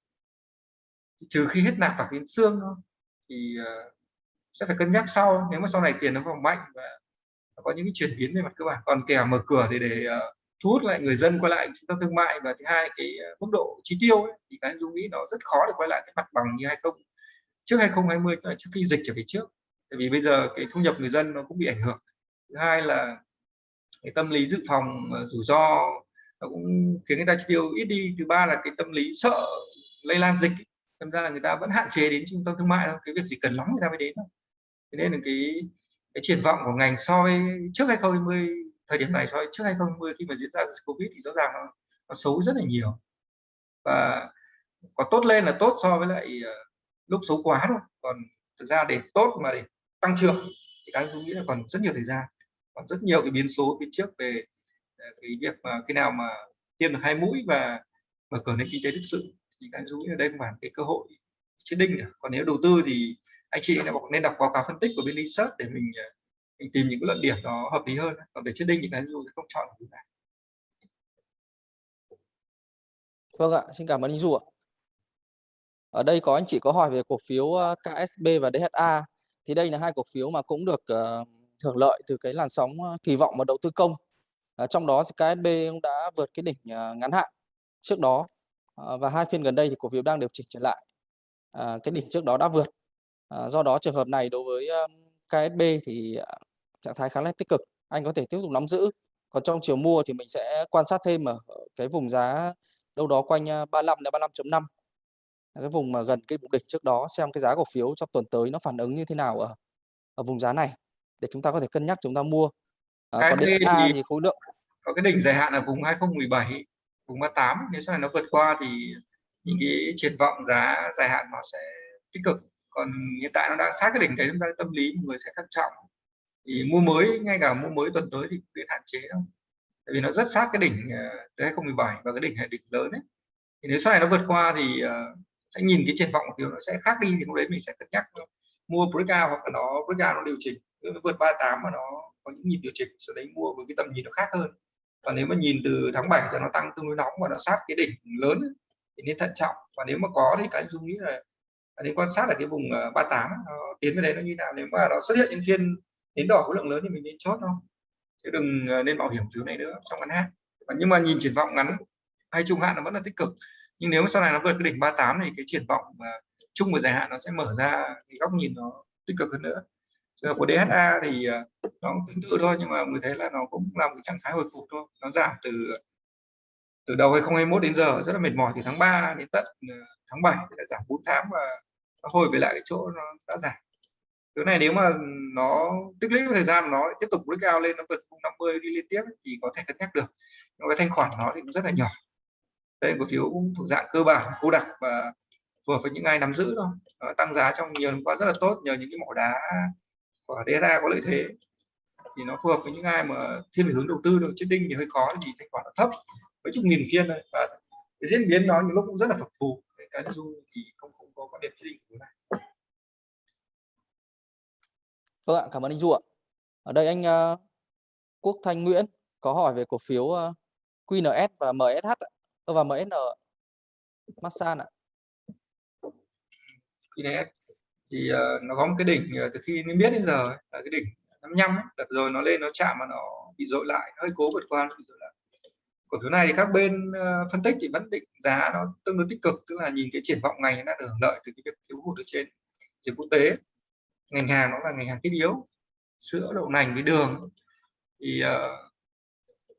trừ khi hết nạp vào đến xương thôi thì uh, sẽ phải cân nhắc sau. Nếu mà sau này tiền nó vào mạnh và có những cái chuyển biến về mặt cơ bản. Còn kẻ mở cửa thì để uh, thu hút lại người dân quay lại trung tâm thương mại và thứ hai cái uh, mức độ chi tiêu ấy, thì cái dung nghĩ nó rất khó để quay lại cái mặt bằng như hay không. Trước 2020 trước khi dịch trở về trước. Tại vì bây giờ cái thu nhập người dân nó cũng bị ảnh hưởng. Thứ hai là cái tâm lý dự phòng rủi ro nó cũng khiến người ta chi tiêu ít đi. Thứ ba là cái tâm lý sợ lây lan dịch. Thành ra là người ta vẫn hạn chế đến trung tâm thương mại thôi. Cái việc gì cần lắm người ta mới đến thôi. Thế nên là cái cái triển vọng của ngành so với trước 2020 thời điểm này so với trước 2020 khi mà diễn ra covid thì rõ ràng nó, nó xấu rất là nhiều. Và có tốt lên là tốt so với lại ờ, lúc xấu quá thôi. Còn thực ra để tốt mà để tăng trưởng thì các anh nghĩ là còn rất nhiều thời gian. Còn rất nhiều cái biến số phía trước về cái việc mà khi nào mà tiêm được hai mũi và mở cửa nền kinh tế thực sự thì các anh nghĩ ở đây không phải cái cơ hội chết đinh nữa. còn nếu đầu tư thì anh chị nên đọc báo cáo phân tích của bên research để mình à, mình tìm những cái luận điểm nó hợp lý hơn. Còn về chết đinh thì cái dù không chọn được này. Vâng ạ xin cảm ơn anh du ạ. Ở đây có anh chị có hỏi về cổ phiếu à, KSB và DHA thì đây là hai cổ phiếu mà cũng được uh, hưởng lợi từ cái làn sóng ờ, kỳ vọng vào đầu tư công. À, trong đó KSB cũng đã vượt cái đỉnh à, ngắn hạn trước đó à, và hai phiên gần đây thì cổ phiếu đang điều chỉnh trở lại À, cái đỉnh trước đó đã vượt À, do đó trường hợp này đối với um, KSB thì à, trạng thái khá là tích cực, anh có thể tiếp tục nắm giữ. Còn trong chiều mua thì mình sẽ quan sát thêm ở cái vùng giá đâu đó quanh 35 đến 35.5. Cái vùng mà gần cái vùng đỉnh trước đó xem cái giá cổ phiếu trong tuần tới nó phản ứng như thế nào ở ở vùng giá này để chúng ta có thể cân nhắc chúng ta mua. À, còn DA thì, thì khối lượng có cái đỉnh dài hạn ở vùng 2017, vùng 38 nếu sau này nó vượt qua thì những cái triển vọng giá dài hạn nó sẽ tích cực. Còn hiện tại nó đang sát cái đỉnh đấy chúng ta tâm lý người sẽ thận trọng. Thì mua mới ngay cả mua mới tuần tới thì cũng hạn chế đâu. Tại vì nó rất sát cái đỉnh ờ, tới 2017 và cái đỉnh này đỉnh lớn đấy thì nếu sau này nó vượt qua thì uh, sẽ nhìn cái triển vọng của nó sẽ khác đi thì lúc đấy mình sẽ cân nhắc mua breakout hoặc là nó breakout nó điều chỉnh. Nó vượt 38 mà nó có những nhịp điều chỉnh, sau đấy mua với cái tầm nhìn nó khác hơn. Và nếu mà nhìn từ tháng 7 thì nó tăng tương đối nóng và nó sát cái đỉnh lớn thì nên thận trọng. Và nếu mà có thì cái dung nghĩ là à, nên quan sát là cái vùng à, 38 nó tiến về đấy nó như nào. Nếu mà nó xuất hiện những phiên đến đỏ khối lượng lớn thì mình nên chốt không chứ đừng à, nên bảo hiểm thứ này nữa, trong ngắn hạn. Nhưng mà nhìn triển vọng ngắn hay trung hạn nó vẫn là tích cực. Nhưng nếu mà sau này nó vượt cái đỉnh 38 thì cái triển vọng chung và dài hạn nó sẽ mở ra cái góc nhìn nó tích cực hơn nữa trường của DHA thì ờ, nó cũng tương tự thôi, nhưng mà người thấy là nó cũng là một trạng thái hồi phục thôi, nó giảm từ từ đầu 2021 đến giờ, rất là mệt mỏi thì tháng 3 đến tận ờ, tháng 7 thì đã giảm 4 tháng và nó hồi về lại cái chỗ nó đã giảm. Cái này nếu mà nó tích lũy thời gian nó tiếp tục breakout lên, nó vượt 50 đi liên tiếp thì có thể cân nhắc được. Nhưng cái thanh khoản nó thì cũng rất là nhỏ. Đây, cổ phiếu cũng thuộc dạng cơ bản, cô đặc và phù hợp với những ai nắm giữ thôi. Nó tăng giá trong nhiều năm qua rất là tốt, nhờ những cái mỏ đá của DSA có lợi thế. Thì nó phù hợp với những ai mà thiên về hướng đầu tư thôi. Chết đinh thì hơi khó thì thanh khoản nó thấp. Mấy chục nghìn phiên thôi. Và cái diễn biến nó những lúc cũng rất là phập phù. Cái du thì không không có quan điểm quyết định của này. Vâng ạ cảm ơn anh du ạ. Ở đây anh uh, Quốc Thanh Nguyễn có hỏi về cổ phiếu uh, QNS và MSH và MSN Masan ạ. QNS thì uh, nó có một cái đỉnh uh, từ khi mình biết đến giờ là cái đỉnh 55 ấy. đợt rồi nó lên nó chạm mà nó bị dội lại hơi cố vượt qua bị dội lại. Cổ phiếu này thì các bên uh, phân tích thì vẫn định giá nó tương đối tích cực tức là nhìn cái triển vọng ngành nó được hưởng lợi từ cái việc thiếu hụt ở trên trường quốc tế. Ngành hàng nó là ngành hàng thiết yếu sữa đậu nành với đường. Thì uh,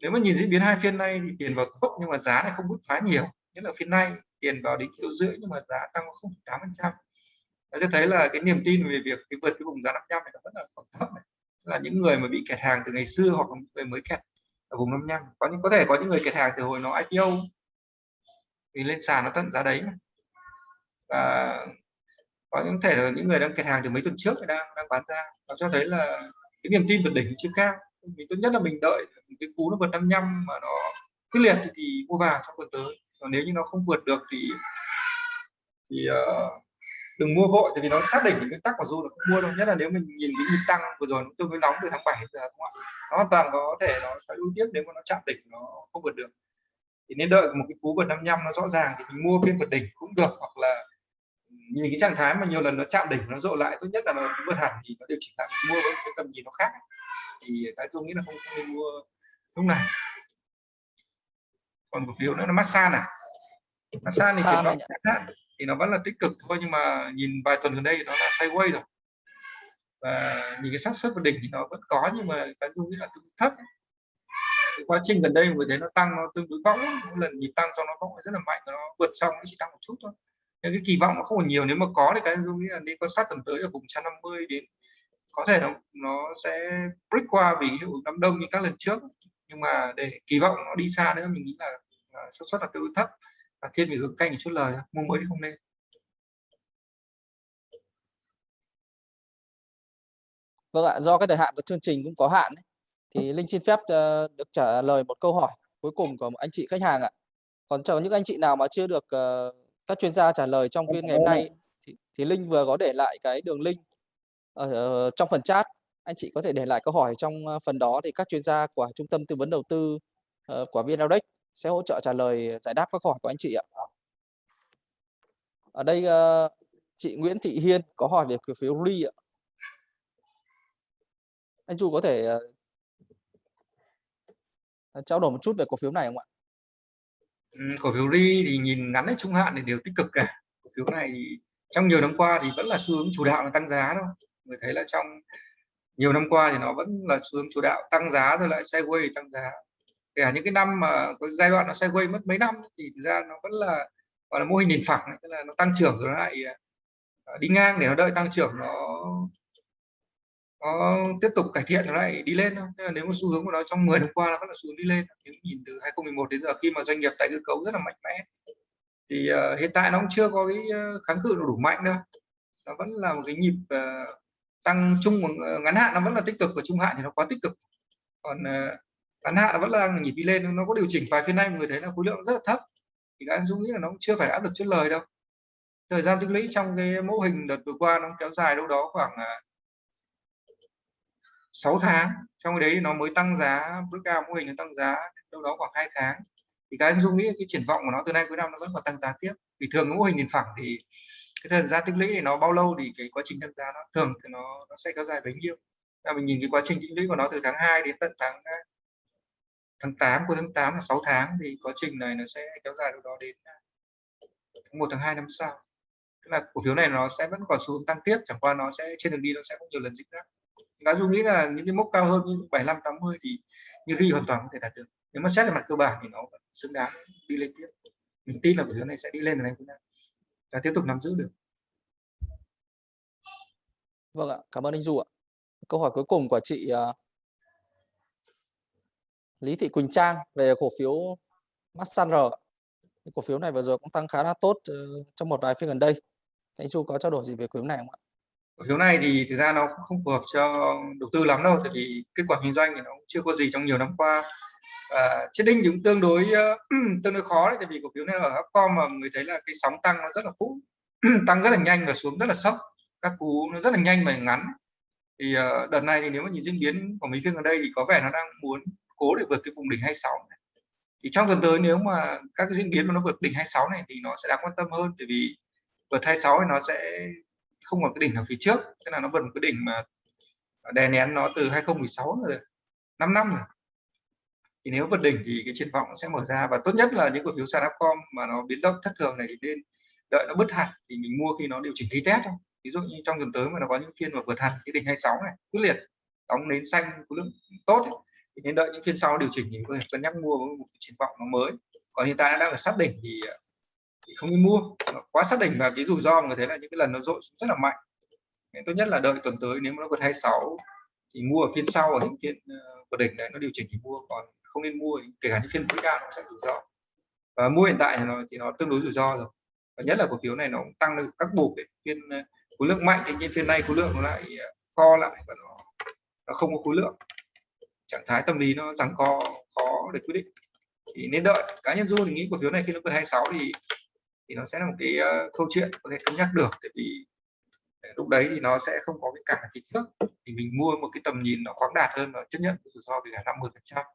nếu mà nhìn diễn biến hai phiên nay thì tiền vào tốt nhưng mà giá này không bứt phá nhiều. Nhất là phiên nay tiền vào đến kilo rưỡi nhưng mà giá tăng 0,8 phần trăm cho thấy là cái niềm tin về việc cái vượt cái vùng giá 500 này nó vẫn là còn thấp này. Là những người mà bị kẹt hàng từ ngày xưa hoặc là người mới kẹt ở vùng 55 có những có thể có những người kẹt hàng từ hồi nó IPO thì lên sàn nó tận giá đấy mà. và có những thể là những người đang kẹt hàng từ mấy tuần trước đang đang bán ra. Nó cho thấy là cái niềm tin vượt đỉnh chưa cao. Mình tốt nhất là mình đợi cái cú nó vượt 55 mà nó quyết liệt thì, thì mua vào trong tuần tới. Còn nếu như nó không vượt được thì thì uh, đừng mua vội tại vì nó xác định những cái tắc của du là không mua đâu nhất là nếu mình nhìn cái nhịp tăng vừa rồi tôi mới nóng từ tháng 7 giờ đúng không ạ? Nó hoàn toàn có thể nó sẽ ưu tiếp nếu mà nó chạm đỉnh nó không vượt được. Thì nên đợi một cái cú vượt 55 nó rõ ràng thì mình mua phiên vượt đỉnh cũng được hoặc là nhìn cái trạng thái mà nhiều lần nó chạm đỉnh nó rộ lại tốt nhất là nó vượt hẳn thì nó điều chỉnh lại mua với cái tầm nhìn nó khác. Thì cái tôi nghĩ là không, không nên mua lúc này. Còn cổ phiếu nữa là massage này. Massage thì triển vọng thì nó vẫn là tích cực thôi, nhưng mà nhìn vài tuần gần đây nó là sideways rồi. Và nhìn cái xác suất của đỉnh thì nó vẫn có, nhưng mà cái dung nghĩ là tương thấp. Cái quá trình gần đây người thấy nó tăng, nó tương đối võng. Mỗi lần nhịp tăng xong nó võng rất là mạnh, nó vượt xong nó chỉ tăng một chút thôi. Nhưng cái kỳ vọng nó không còn nhiều, nếu mà có thì cái dung nghĩ là đi quan sát tuần tới ở vùng 150 đến, có thể nó nó sẽ break qua vì hiệu ứng đám đông như các lần trước. Nhưng mà để kỳ vọng nó đi xa nữa, mình nghĩ là xác suất là tương đối thấp và thiên về hướng canh chút lời mua mới thì không nên Vâng ạ, do cái thời hạn của chương trình cũng có hạn thì Linh xin phép ờ, được trả lời một câu hỏi cuối cùng của một anh chị khách hàng ạ. Còn cho những anh chị nào mà chưa được ờ, các chuyên gia trả lời trong phiên ngày hôm nay thì, thì Linh vừa có để lại cái đường link ở, trong phần chat. Anh chị có thể để lại câu hỏi trong phần đó thì các chuyên gia của Trung tâm Tư vấn Đầu tư của VNRX sẽ hỗ trợ trả lời ờ, giải đáp các câu hỏi của anh chị ạ. Ở đây ờ, chị Nguyễn Thị Hiên có hỏi về cổ phiếu RI ạ. Anh Chu có thể ờ, trao đổi một chút về cổ phiếu này không ạ? Ừ, cổ phiếu RI thì nhìn ngắn hay trung hạn thì đều tích cực cả. Cổ phiếu này trong nhiều năm qua thì vẫn là xu hướng chủ đạo là tăng giá thôi. Người thấy là trong nhiều năm qua thì nó vẫn là xu hướng chủ đạo, tăng giá rồi lại sideways tăng giá kể cả những cái năm mà có giai đoạn nó sideways mất mấy năm thì thực ra nó vẫn là gọi là mô hình nền phẳng tức là nó tăng trưởng rồi nó lại à, à, đi ngang để nó đợi tăng trưởng nó nó tiếp tục cải thiện nó lại đi lên thôi. Nên là nếu mà xu hướng của nó trong 10 năm qua nó vẫn là xu hướng đi lên nếu nhìn từ 2011 đến giờ khi mà doanh nghiệp tái cơ cấu rất là mạnh mẽ thì uh, hiện tại nó cũng chưa có cái kháng cự đủ mạnh đâu nó vẫn là một cái nhịp uh, tăng chung ngắn hạn nó vẫn là tích cực và trung hạn thì nó quá tích cực còn uh, ngắn hạn vẫn là nhịp đi lên, nó có điều chỉnh vài phiên nay, người thấy là khối lượng rất là thấp. Thì các anh dung nghĩ là nó cũng chưa phải áp lực chốt lời đâu. Thời gian tích lũy trong cái mô hình đợt vừa qua nó kéo dài đâu đó khoảng à, 6 tháng. Trong cái đấy nó mới tăng giá, bước cao mô hình nó tăng giá đâu đó khoảng 2 tháng. Thì cái anh Dung nghĩ cái triển vọng của nó từ nay cuối năm nó vẫn còn tăng giá tiếp. Vì thường cái mô hình nền phẳng thì cái thời gian tích lũy thì nó bao lâu thì cái quá trình tăng giá nó thường thì nó nó sẽ kéo dài bấy nhiêu. Là mình nhìn cái quá trình tích lũy của nó từ tháng 2 đến tận tháng tháng 8 của tháng 8 là 6 tháng thì quá trình này nó sẽ kéo dài đâu đó đến à, tháng 1 tháng 2 năm sau. Tức là cổ phiếu này nó sẽ vẫn còn xu hướng tăng tiếp, chẳng qua nó sẽ, trên đường đi nó sẽ có nhiều lần dịch rác cá dung nghĩ là những cái mốc cao hơn như 75 80 thì như ghi hoàn toàn có thể đạt được. Nếu mà xét về mặt cơ bản thì nó vẫn xứng đáng đi lên tiếp. Mình tin là cổ phiếu này sẽ đi lên từ này và tiếp tục nắm giữ được. Vâng ạ, cảm ơn anh Du ạ. Câu hỏi cuối cùng của chị à, Lý Thị Quỳnh Trang về cổ phiếu Masan R. Cổ phiếu này vừa rồi cũng tăng khá là tốt ờ, trong một vài phiên gần đây. Anh Chu có trao đổi gì về cổ phiếu này không ạ? Cổ phiếu này thì thực ra nó cũng không phù hợp cho đầu tư lắm đâu tại vì kết quả kinh doanh thì nó cũng chưa có gì trong nhiều năm qua. À, chết đinh thì cũng tương đối uh, tương đối khó đấy tại vì cổ phiếu này ở Upcom mà người thấy là cái sóng tăng nó rất là phũ, tăng rất là nhanh và xuống rất là sốc. các cú nó rất là nhanh và ngắn. Thì uh, đợt này thì nếu mà nhìn diễn biến của mấy phiên gần đây thì có vẻ nó đang muốn cố để vượt cái vùng đỉnh 26 này. thì trong tuần tới nếu mà các cái diễn biến mà nó vượt đỉnh 26 này thì nó sẽ đáng quan tâm hơn bởi vì vượt 26 thì nó sẽ không còn cái đỉnh ở phía trước tức là nó vượt một cái đỉnh mà đè nén nó từ 2016 rồi 5 năm rồi. Thì nếu vượt đỉnh thì cái triển vọng sẽ mở ra và tốt nhất là những cổ phiếu sàn Upcom mà nó biến động thất thường này thì nên đợi nó bứt hạt thì mình mua khi nó điều chỉnh tí test thôi. Ví dụ như trong tuần tới mà nó có những phiên mà vượt hạt cái đỉnh 26 này quyết liệt đóng nến xanh khối lượng tốt ấy, thì nên đợi những phiên sau điều chỉnh thì có thể cân nhắc mua với một triển vọng nó mới. Còn hiện tại đang ở sát đỉnh thì, ờ, thì không nên mua. Quá sát đỉnh và cái rủi ro mà người thấy là những cái lần nó dội rất là mạnh. Nên tốt nhất là đợi tuần tới nếu mà nó vượt 26 thì mua ở phiên sau ở những phiên ờ, vượt đỉnh này nó điều chỉnh thì mua. Còn không nên mua kể cả những phiên cao nó sẽ rủi ro. Và mua hiện tại thì nó thì nó tương đối rủi ro rồi. Và nhất là cổ phiếu này nó cũng tăng được các buộc để phiên ờ, khối lượng mạnh thì nhiên phiên này khối lượng nó lại co lại và nó nó không có khối lượng trạng thái tâm lý nó rằng co khó để quyết định. Thì nên đợi. Cá nhân du thì nghĩ cổ phiếu này khi nó vượt 26 thì thì nó sẽ là một cái uh, câu chuyện có thể cân nhắc được. Tại vì ờ, lúc đấy thì nó sẽ không có cái cản kích trước. Thì mình mua một cái tầm nhìn nó khoáng đạt hơn và chấp nhận rủi ro về cả 50 phần trăm.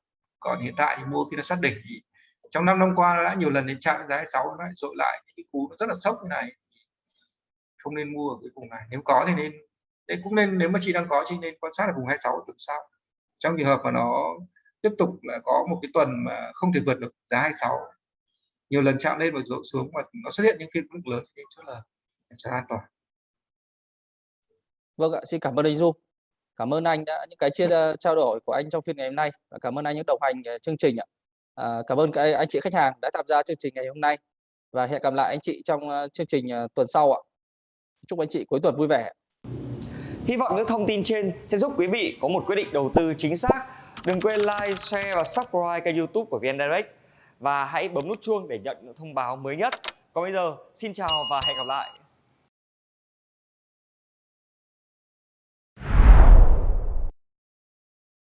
Còn hiện tại thì mua khi nó xác định thì trong năm năm qua nó đã nhiều lần đến chạm giá 6 nó lại dội lại cái cú nó rất là sốc như này. Không nên mua ở cái vùng này. Nếu có thì nên đấy cũng nên nếu mà chị đang có chị nên quan sát ở vùng 26 tuần sau trong trường hợp mà nó tiếp tục là có một cái tuần mà không thể vượt được giá 26 nhiều lần chạm lên và rội xuống và nó xuất hiện những phiên mức lớn thì chỗ là cho an toàn. Vâng ạ xin cảm ơn anh Du. Cảm ơn anh đã những cái chia ờ, trao đổi của anh trong phiên ngày hôm nay và cảm ơn anh những đồng hành ờ, chương trình ạ. À, cảm ơn các anh chị khách hàng đã tham gia chương trình ngày hôm nay và hẹn gặp lại anh chị trong chương trình tuần sau ạ. Chúc anh chị cuối tuần vui vẻ. Hy vọng những thông tin trên sẽ giúp quý vị có một quyết định đầu tư chính xác. Đừng quên like, share và subscribe kênh youtube của VN Direct. Và hãy bấm nút chuông để nhận những thông báo mới nhất. Còn bây giờ, xin chào và hẹn gặp lại.